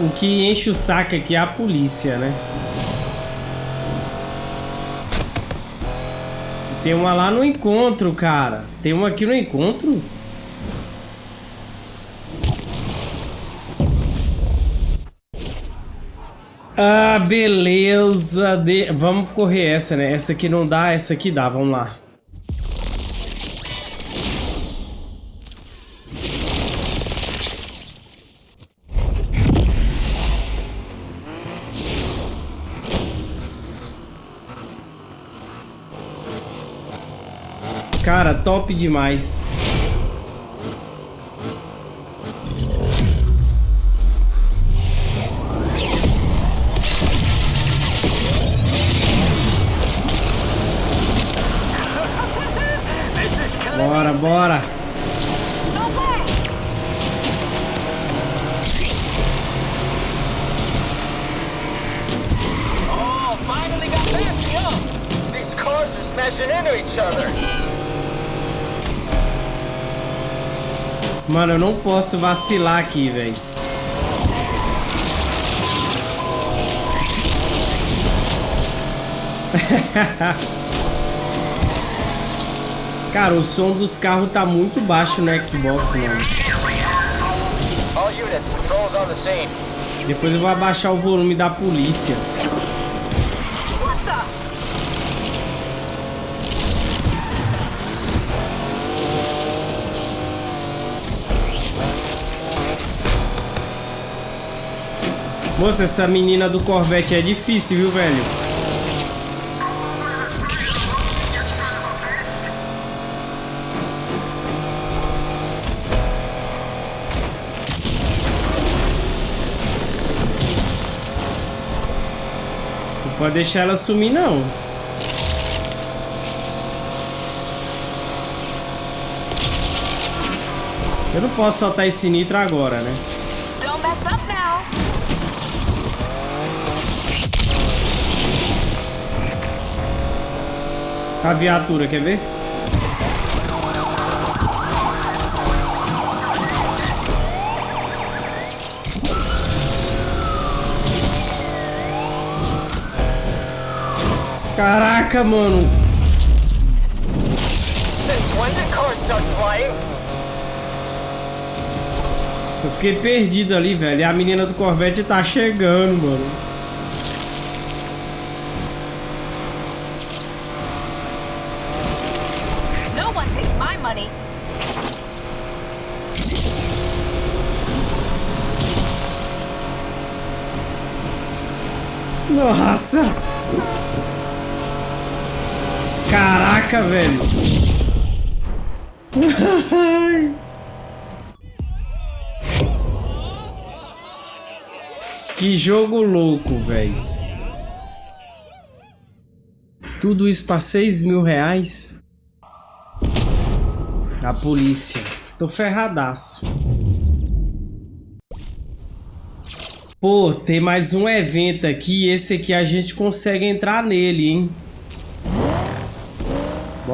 O que enche o saco aqui é a polícia, né? Tem uma lá no encontro, cara. Tem uma aqui no encontro? Ah, beleza. De... Vamos correr essa, né? Essa aqui não dá, essa aqui dá. Vamos lá. Cara, top demais. Bora. Oh, finally got past me, huh? These cars are smashing into each other. Mano, eu não posso vacilar aqui, velho. Cara, o som dos carros tá muito baixo no Xbox, mano. Depois eu vou abaixar o volume da polícia. Moça, essa menina do Corvette é difícil, viu, velho? Pode deixar ela sumir, não. Eu não posso soltar esse nitro agora, né? A viatura, quer ver? Caraca, mano. Since when did cars start flying? Eu fiquei perdido ali, velho. E a menina do Corvette tá chegando, mano. No one takes my money. Nossa! Caraca, velho. que jogo louco, velho. Tudo isso pra 6 mil reais? A polícia. Tô ferradaço. Pô, tem mais um evento aqui. Esse aqui a gente consegue entrar nele, hein?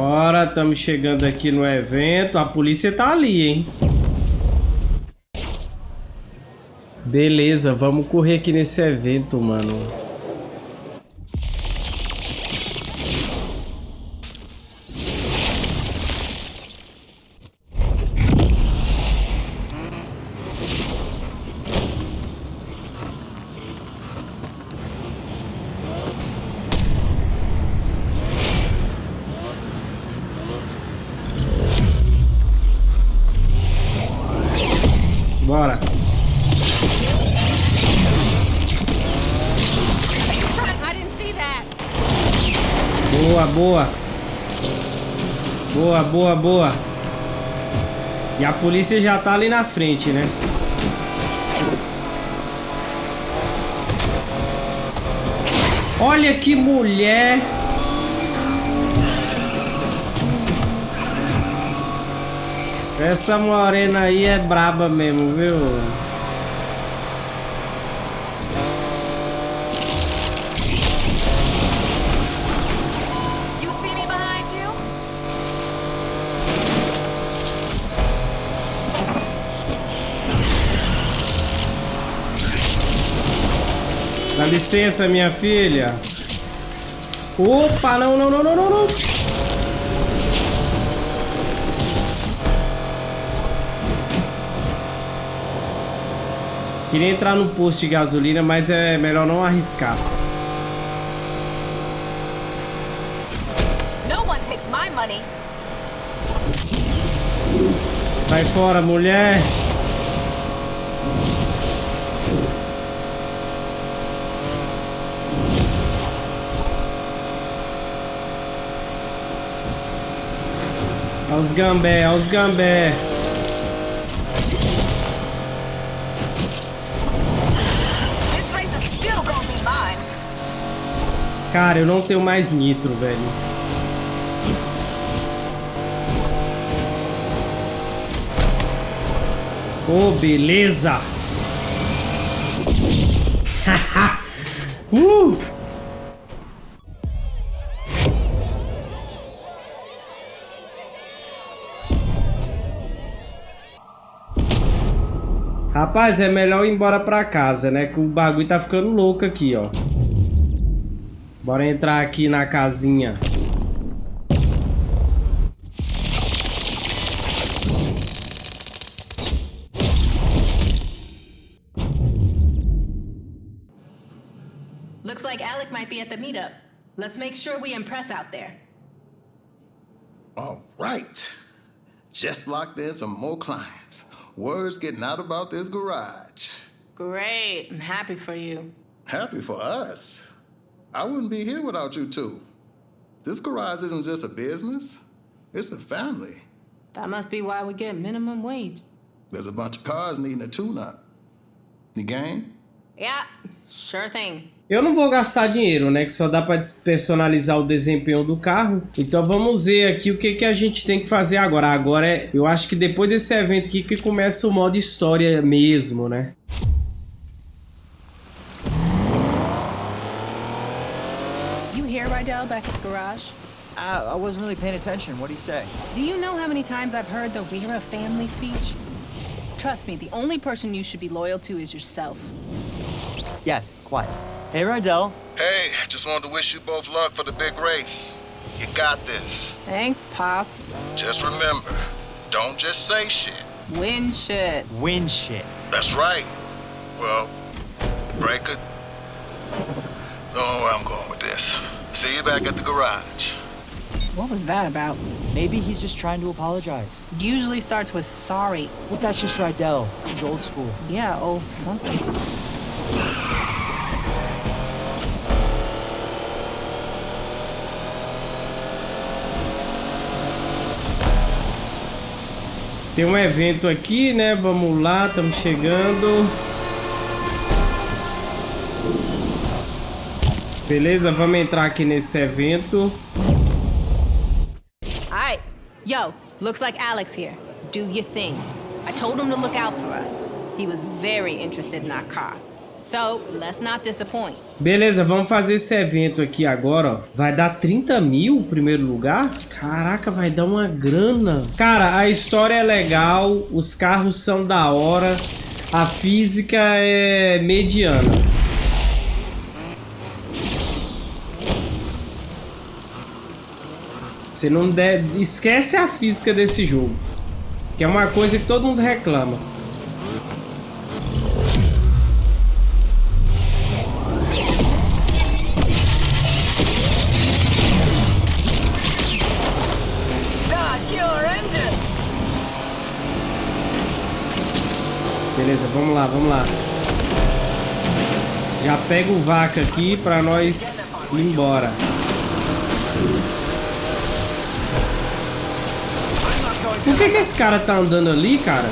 Bora, estamos chegando aqui no evento. A polícia tá ali, hein? Beleza, vamos correr aqui nesse evento, mano. Boa. Boa, boa, boa. E a polícia já tá ali na frente, né? Olha que mulher. Essa morena aí é braba mesmo, viu? Licença, minha filha. Opa, não, não, não, não, não, não. Queria entrar no posto de gasolina, mas é melhor não arriscar. Sai fora, mulher. Aos gambé, aos gambé. Cara, eu não tenho mais nitro, velho. Oh, beleza. Rapaz, é melhor ir embora pra casa, né? Que o bagulho tá ficando louco aqui, ó. Bora entrar aqui na casinha. Looks like Alec might be at the meetup. Let's make sure we impress out there. All right. Just locked in some more clients. Word's getting out about this garage. Great. I'm happy for you. Happy for us? I wouldn't be here without you two. This garage isn't just a business, it's a family. That must be why we get minimum wage. There's a bunch of cars needing a tune-up. You game? Yeah, sure thing. Eu não vou gastar dinheiro, né? Que só dá para personalizar o desempenho do carro. Então vamos ver aqui o que, que a gente tem que fazer agora. Agora é... Eu acho que depois desse evento aqui que começa o modo história mesmo, né? You hear Rydell back at the garage? Uh, I wasn't really paying attention. What do you say? Do you know how many times I've heard the We're a family speech? Trust me, the only person you should be loyal to is yourself. Yes, quiet. Hey, Rydell. Hey, just wanted to wish you both luck for the big race. You got this. Thanks, Pops. Just remember, don't just say shit. Win shit. Win shit. That's right. Well, break it. Don't know where I'm going with this. See you back at the garage. What was that about? Maybe he's just trying to apologize. Usually starts with sorry. Well, that's just Rydell. He's old school. Yeah, old something. Tem um evento aqui, né? Vamos lá, estamos chegando. Beleza, vamos entrar aqui nesse evento. Alright. Yo, looks like Alex here. Do your thing. I told him to look out for us. He was very interested in our car. So, let's not disappoint. Beleza, vamos fazer esse evento aqui agora, ó. Vai dar 30 mil o primeiro lugar? Caraca, vai dar uma grana. Cara, a história é legal, os carros são da hora, a física é mediana. Você não deve... Esquece a física desse jogo. Que é uma coisa que todo mundo reclama. Lá, vamos lá. Já pega o vaca aqui pra nós ir embora. Por que, que esse cara tá andando ali, cara?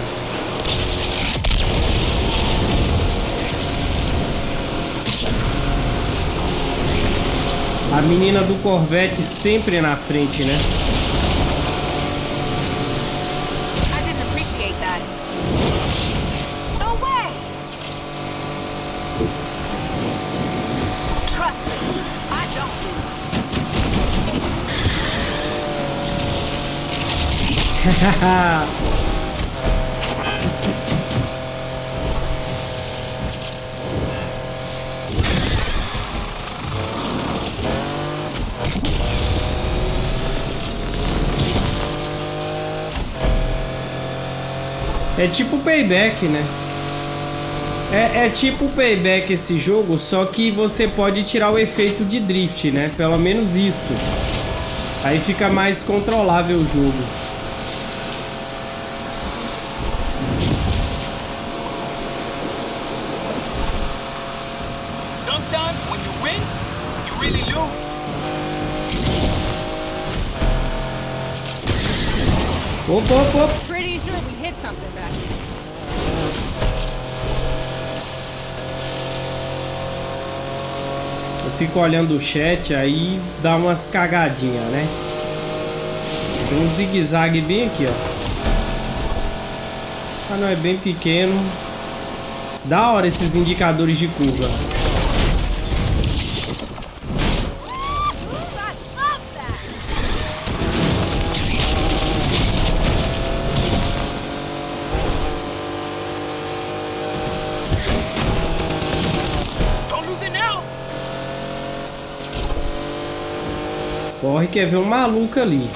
A menina do Corvette sempre na frente, né? É tipo payback, né? É, é tipo payback esse jogo, só que você pode tirar o efeito de drift, né? Pelo menos isso. Aí fica mais controlável o jogo. Eu fico olhando o chat aí dá umas cagadinhas, né? Tem um zigue-zague bem aqui, ó. Ah, não, é bem pequeno. Da hora esses indicadores de curva. Corre que é ver um maluco ali.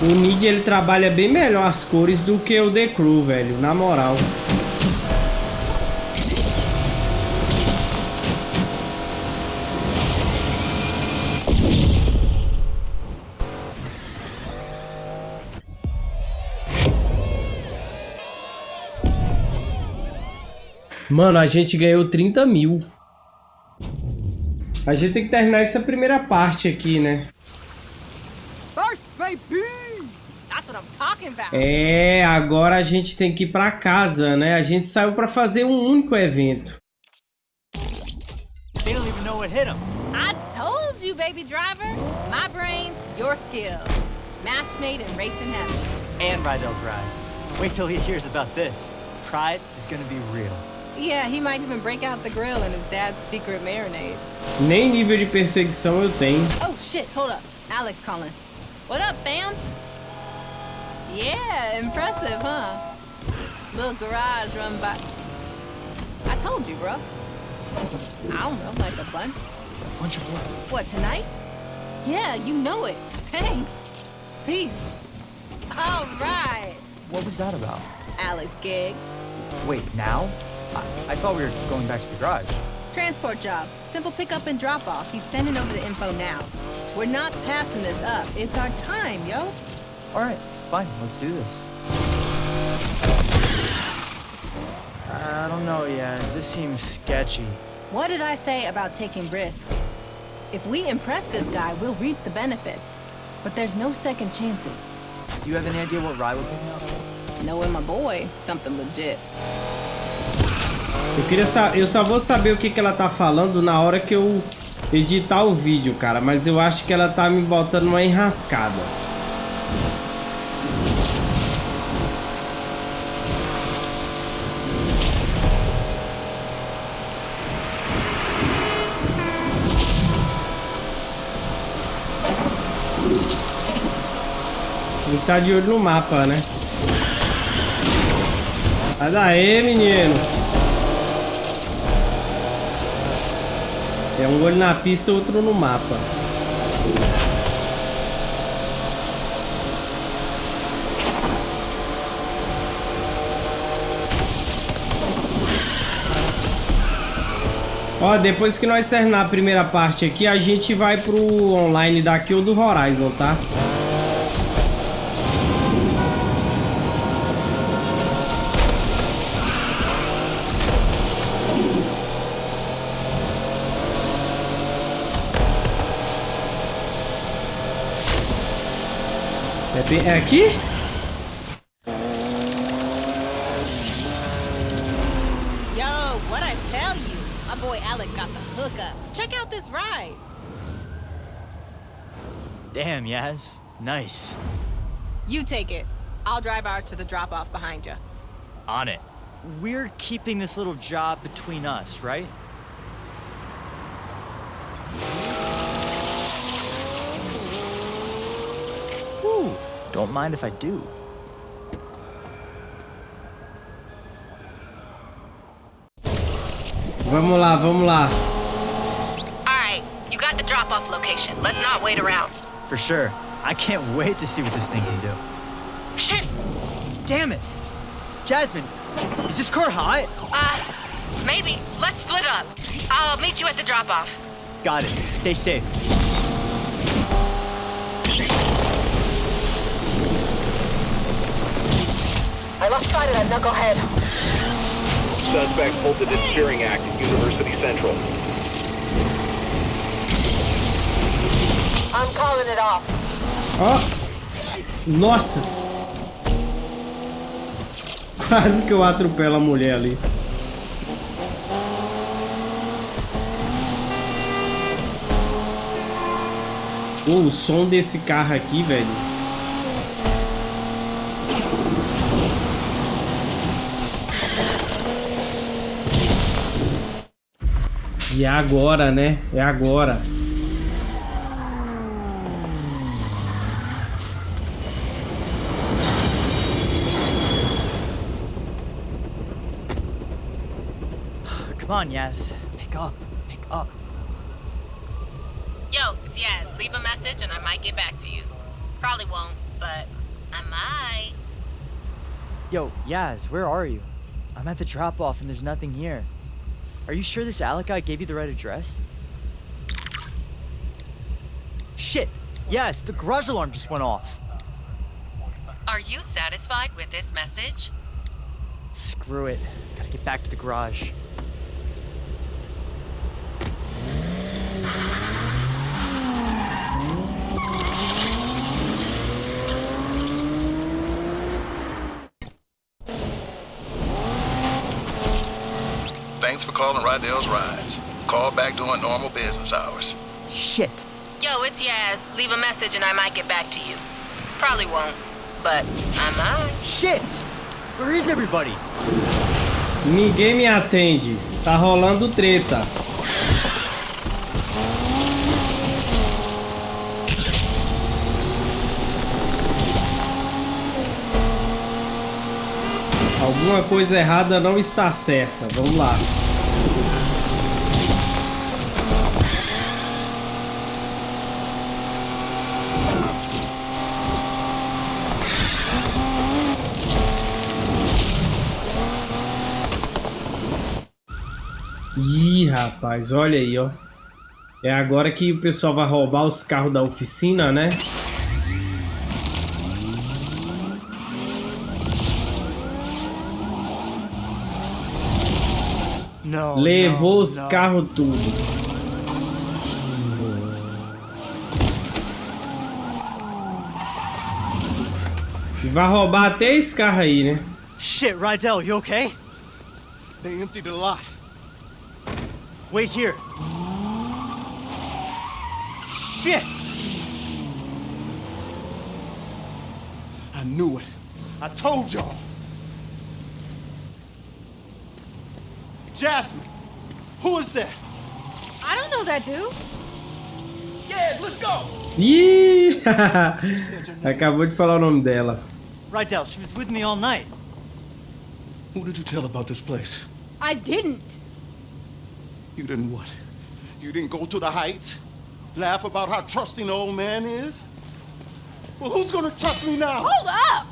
O Nid ele trabalha bem melhor as cores do que o The Crew, velho, na moral. Mano, a gente ganhou 30 mil. A gente tem que terminar essa primeira parte aqui, né? First, baby! That's É, agora a gente tem que ir pra casa, né? A gente saiu pra fazer um único evento. They don't even know what hit them. I told you, baby driver. My brains, your skills. Match made in racing heaven. And Rydell's rides. Wait till he hears about this. Pride is gonna be real. Yeah, he might even break out the grill in his dad's secret marinade. Nem nível de perseguição eu tenho. Oh shit, hold up. Alex calling. What up, fam? Yeah, impressive, huh? Little garage run by... I told you, bro. I don't know, like a bunch. A bunch of what? What, tonight? Yeah, you know it. Thanks. Peace. All right. What was that about? Alex gig. Wait, now? I, I thought we were going back to the garage. Transport job. Simple pickup and drop off. He's sending over the info now. We're not passing this up. It's our time, yo. All right, fine. Let's do this. I don't know, Yaz. This seems sketchy. What did I say about taking risks? If we impress this guy, we'll reap the benefits. But there's no second chances. Do you have any idea what Rye would pick me up? Knowing my boy, something legit. Eu queria eu só vou saber o que, que ela tá falando na hora que eu editar o vídeo, cara. Mas eu acho que ela tá me botando uma enrascada. Ele tá de olho no mapa, né? Sai daí, menino. É um olho na pista e outro no mapa. Ó, depois que nós terminar a primeira parte aqui, a gente vai pro online daqui ou do Horizon, tá? É, bem- é aqui? Yo, what I tell you? My boy Alec got the hookup. Check out this ride. Damn, Yaz. Nice. You take it. I'll drive out to the drop-off behind you. On it. We're keeping this little job between us, right? Ooh, don't mind if I do. Vamos lá, vamos lá. All right, you got the drop-off location. Let's not wait around. For sure. I can't wait to see what this thing can do. Shit! Damn it! Jasmine, is this car hot? Uh, maybe. Let's split up. I'll meet you at the drop-off. Got it. Stay safe. I lost sight of that knucklehead. Suspect holds a disappearing act at University Central. I'm calling it off. Ó. Nossa. Quase que eu atropelo a mulher ali. Pô, o som desse carro aqui, velho. E é agora, né? É agora. Come on, Yaz. Pick up. Pick up. Yo, it's Yaz. Leave a message and I might get back to you. Probably won't, but I might. Yo, Yaz, where are you? I'm at the drop-off and there's nothing here. Are you sure this Alec guy gave you the right address? Shit! Yes, the garage alarm just went off. Are you satisfied with this message? Screw it. Gotta get back to the garage. Rydell's rides. Call back during normal business hours. Shit. Yo, it's Yaz. Leave a message and I might get back to you. Probably won't, but I might. Shit! Where is everybody? Ninguém me atende. Tá rolando treta. Alguma coisa errada não está certa. Vamos lá. Ih, rapaz, olha aí, ó. É agora que o pessoal vai roubar os carros da oficina, né? Não. Levou não, os não. carros tudo. E vai roubar até esse carro aí, né? Shit, Rydell, you okay? They emptied the lot. Wait here. Shit! I knew it. I told y'all. Jasmine, who is that? I don't know that dude. Yes, let's go. Ih! Acabou de falar o nome dela. Rydell, she was with me all night. Who did you tell about this place? I didn't. You didn't what? You didn't go to the heights? Laugh about how trusting the old man is? Well, who's gonna trust me now? Hold up!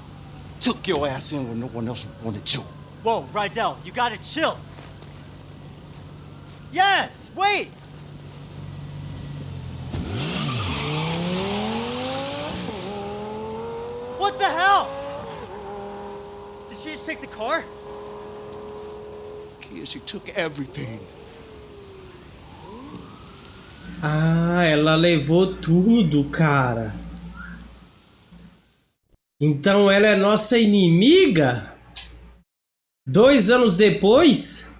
Took your ass in when no one else wanted you. Whoa, Rydell, you gotta chill. Yes, wait! What the hell? Did she just take the car? Kia, she took everything. Ah, ela levou tudo, cara. Então ela é nossa inimiga? Dois anos depois?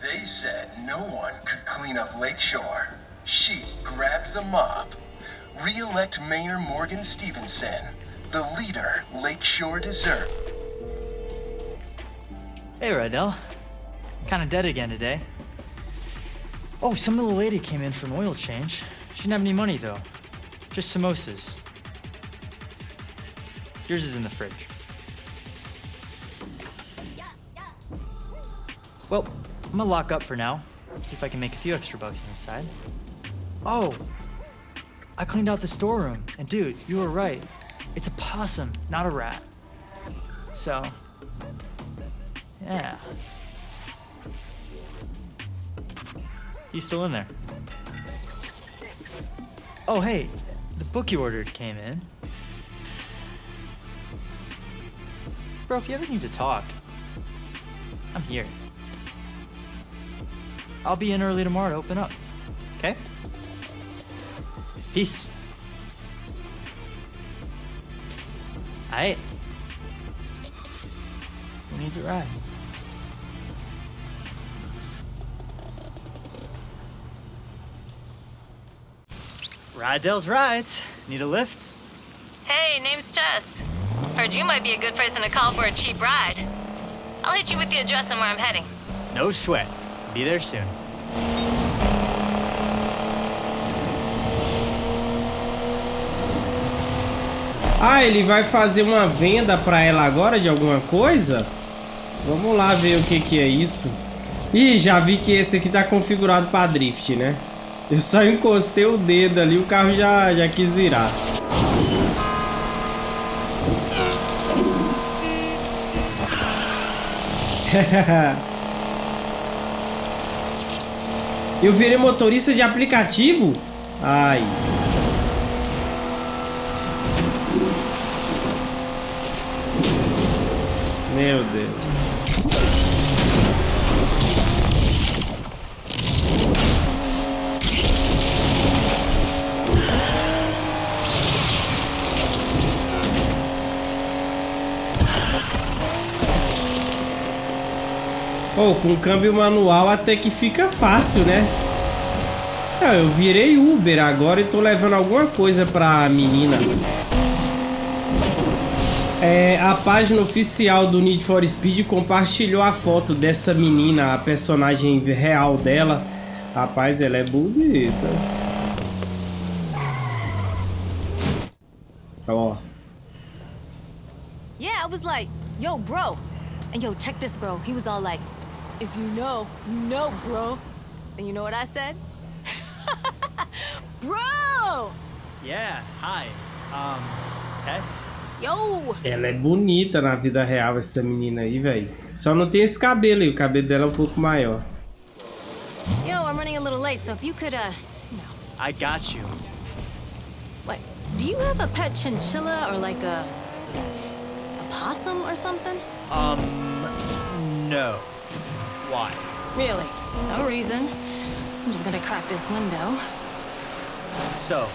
They said no one could clean up Lakeshore. She grabbed the mop. Re-elect Mayor Morgan Stevenson, the leader Lakeshore deserved. Hey, Rydell. Kinda dead again today. Oh, some little lady came in for an oil change. She didn't have any money, though. Just samosas. Yours is in the fridge. Well, I'm gonna lock up for now. See if I can make a few extra bucks on the side. Oh, I cleaned out the storeroom. And dude, you were right. It's a possum, not a rat. So, yeah. He's still in there. Oh, hey, the book you ordered came in. Bro, if you ever need to talk, I'm here. I'll be in early tomorrow to open up. Okay? Peace. Aight. Who needs a ride? Rydell's rides. Need a lift? Hey, name's Tess. Heard you might be a good person to call for a cheap ride. I'll hit you with the address and where I'm heading. No sweat. Be there soon. Ah, ele vai fazer uma venda pra ela agora de alguma coisa? Vamos lá ver o que que é isso. Ih, já vi que esse aqui tá configurado pra drift, né? Eu só encostei o dedo ali, o carro já, já quis virar. Eu virei motorista de aplicativo? Ai. Meu Deus. Ou oh, com câmbio manual até que fica fácil, né? Ah, eu virei Uber agora e tô levando alguma coisa pra menina. É, a página oficial do Need for Speed compartilhou a foto dessa menina, a personagem real dela. Rapaz, ela é bonita. Ó. Yeah, I was like, yo, bro. And yo, check this, bro. He was all like, if you know, you know, bro. And you know what I said? bro! Yeah, hi. Um, Tess? Yo! Ela é bonita na vida real, essa menina aí, velho. Só não tem esse cabelo aí, o cabelo dela é um pouco maior. Yo, I'm running a little late, so if you could, uh... I got you. What? Do you have a pet chinchilla or like a... a possum or something? Um, no. Why? Really? No reason. I'm just gonna crack this window. So,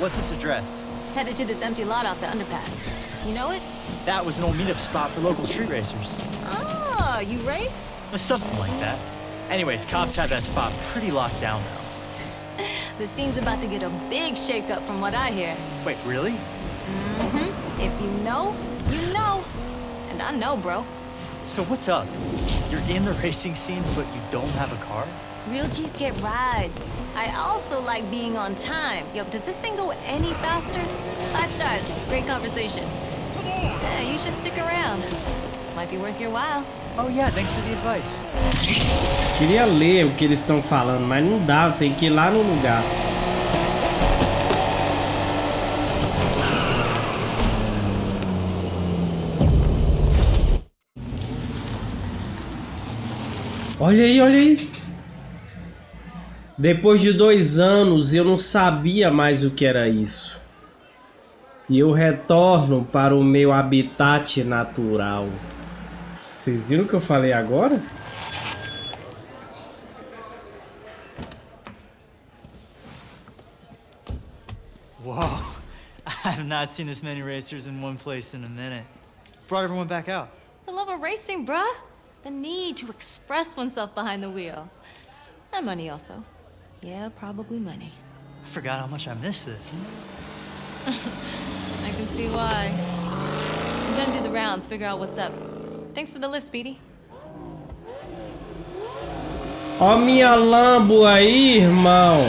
what's this address? Headed to this empty lot off the underpass. You know it? That was an old meetup spot for local street racers. Oh, you race? Something like that. Anyways, cops have that spot pretty locked down now. the scene's about to get a big shakeup from what I hear. Wait, really? Mm-hmm. If you know, you know. And I know, bro. So what's up? You're in the racing scene, but you don't have a car? Real G's get rides. I also like being on time. Yo, does this thing go any faster? Five stars. Great conversation. Yeah, you should stick around. Might be worth your while. Oh yeah, thanks for the advice. Queria ler o que eles estão falando, mas não dá, tem que ir lá no lugar. Olha aí, olha aí. Depois de dois anos, eu não sabia mais o que era isso. E eu retorno para o meu habitat natural. Vocês viram o que eu falei agora? Whoa. I have not seen this many racers in one place in a minute. Brought everyone back out. The love of racing, bruh. The need to express oneself behind the wheel. And money also. Yeah, probably money. I forgot how much I missed this. I can see why. I'm gonna do the rounds, figure out what's up. Thanks for the lift, Speedy. Ó minha Lambo aí, irmão.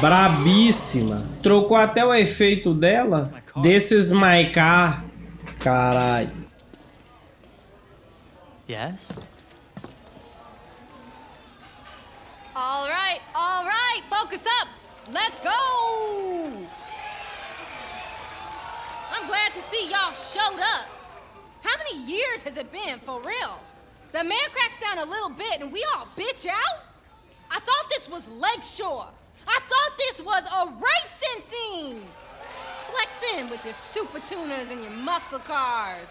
Brabíssima. Trocou até o efeito dela. Desses my car. Caralho. Yes? All right, all right, focus up. Let's go. I'm glad to see y'all showed up. How many years has it been, for real? The man cracks down a little bit and we all bitch out? I thought this was Lakeshore. I thought this was a racing scene. Flex in with your super tuners and your muscle cars.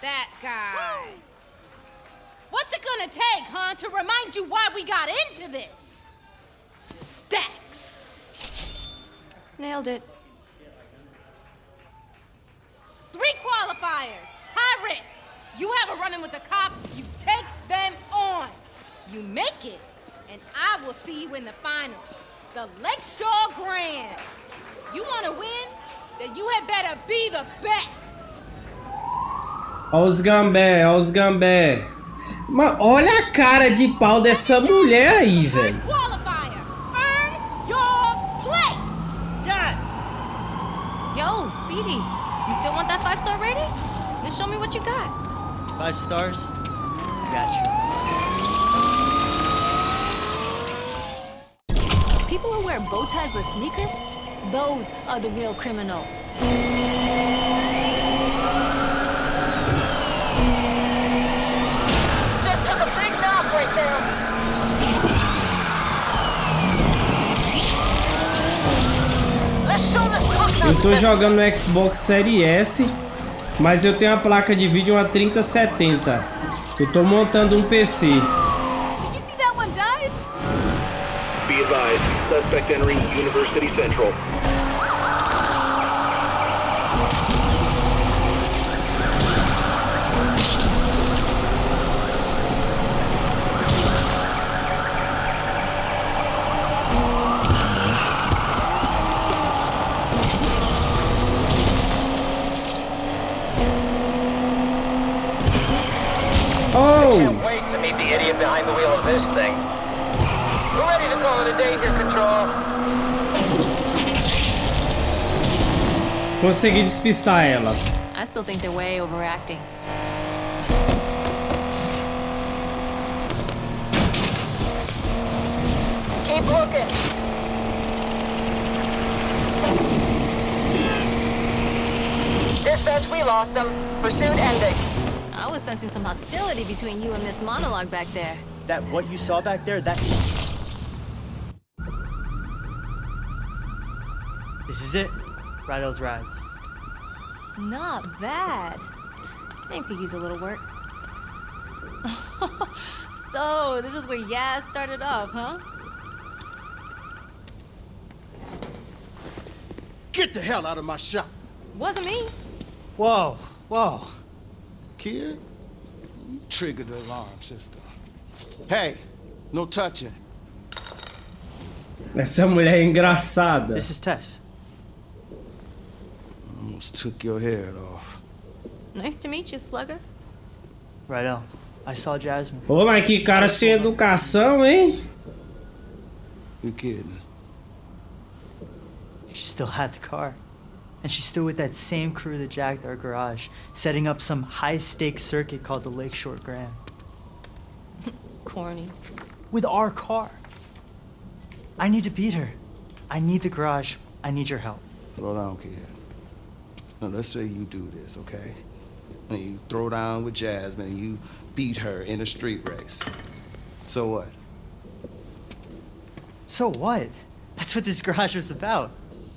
That guy. What's it gonna take, huh, to remind you why we got into this? Stacks. Nailed it. Three qualifiers. High risk. You have a run-in with the cops, you take them on. You make it, and I will see you in the finals. The Lakeshore Grand. You wanna win? Then you had better be the best. Olha os gambé, olha os gambé. Mas olha a cara de pau dessa mulher aí, velho. Yo, Speedy, you still want that five-star rating? Then show me what you got. Five stars? Got you. People who wear bow ties with sneakers, those are the real criminals. Just took a big knock right there. Let's show this punk Eu tô jogando no Xbox Series S, mas eu tenho a placa de vídeo uma 3070. Eu tô montando um PC. Be advised, suspect entering University Central. Idiot behind the wheel of this thing. We're ready to call it a day here, Control. Consegui despistar ela. I still think they're way overacting. Keep looking. Dispatch, we lost them. Pursuit ending. I was sensing some hostility between you and Miss Monologue back there. That what you saw back there, that... This is it. Rydell's Rides. Not bad. I could use a little work. so, this is where Yaz started off, huh? Get the hell out of my shop. Wasn't me. Whoa, whoa. Kid, you triggered the alarm system. Hey, no touching. Essa mulher é engraçada. This is Tess. Almost took your head off. Nice to meet you, Slugger. Rydell, I saw Jasmine. Ô, mas que cara sem educação, hein? You kidding? She still had the car. And she's still with that same crew that jacked our garage, setting up some high-stakes circuit called the Lakeshore Grand. Corny. With our car. I need to beat her. I need the garage. I need your help. Slow down, kid. Now, let's say you do this, okay? And you throw down with Jasmine and you beat her in a street race. So what? So what? That's what this garage was about.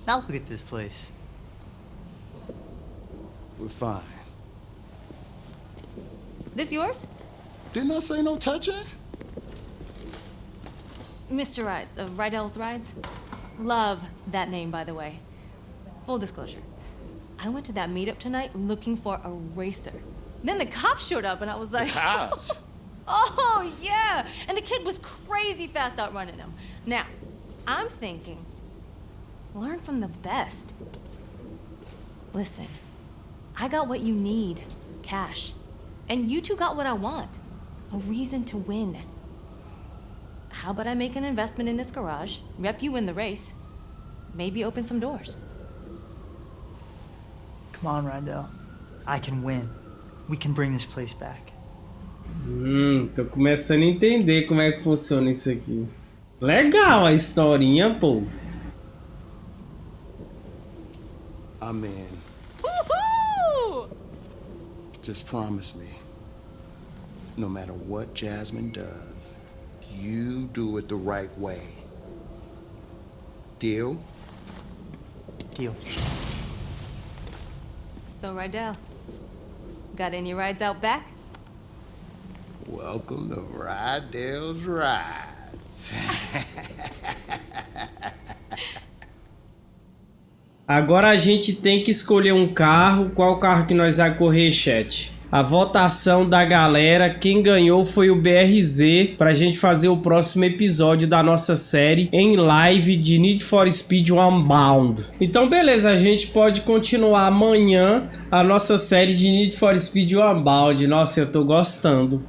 Now look at this place. We're fine. This yours? Didn't I say no touching? Mr. Rides, of Rydell's Rides. Love that name, by the way. Full disclosure. I went to that meetup tonight looking for a racer. Then the cops showed up and I was like... Cops? oh, yeah! And the kid was crazy fast outrunning him. Now, I'm thinking, learn from the best. Listen, I got what you need, cash. And you two got what I want, a reason to win. How about I make an investment in this garage, rep you in the race, maybe open some doors? Come on, Rydell. I can win. We can bring this place back. Hum, tô começando a entender como é que funciona isso aqui. Legal a historinha, pô. I'm in. Woohoo! Just promise me, no matter what Jasmine does, you do it the right way. Deal? Deal. So, Rydell, got any rides out back? Welcome to Rydell's Rides. Agora a gente tem que escolher um carro. Qual carro que nós vai correr, chat? A votação da galera, quem ganhou foi o BRZ para a gente fazer o próximo episódio da nossa série em live de Need for Speed Unbound. Então beleza, a gente pode continuar amanhã a nossa série de Need for Speed Unbound. Nossa, eu tô gostando.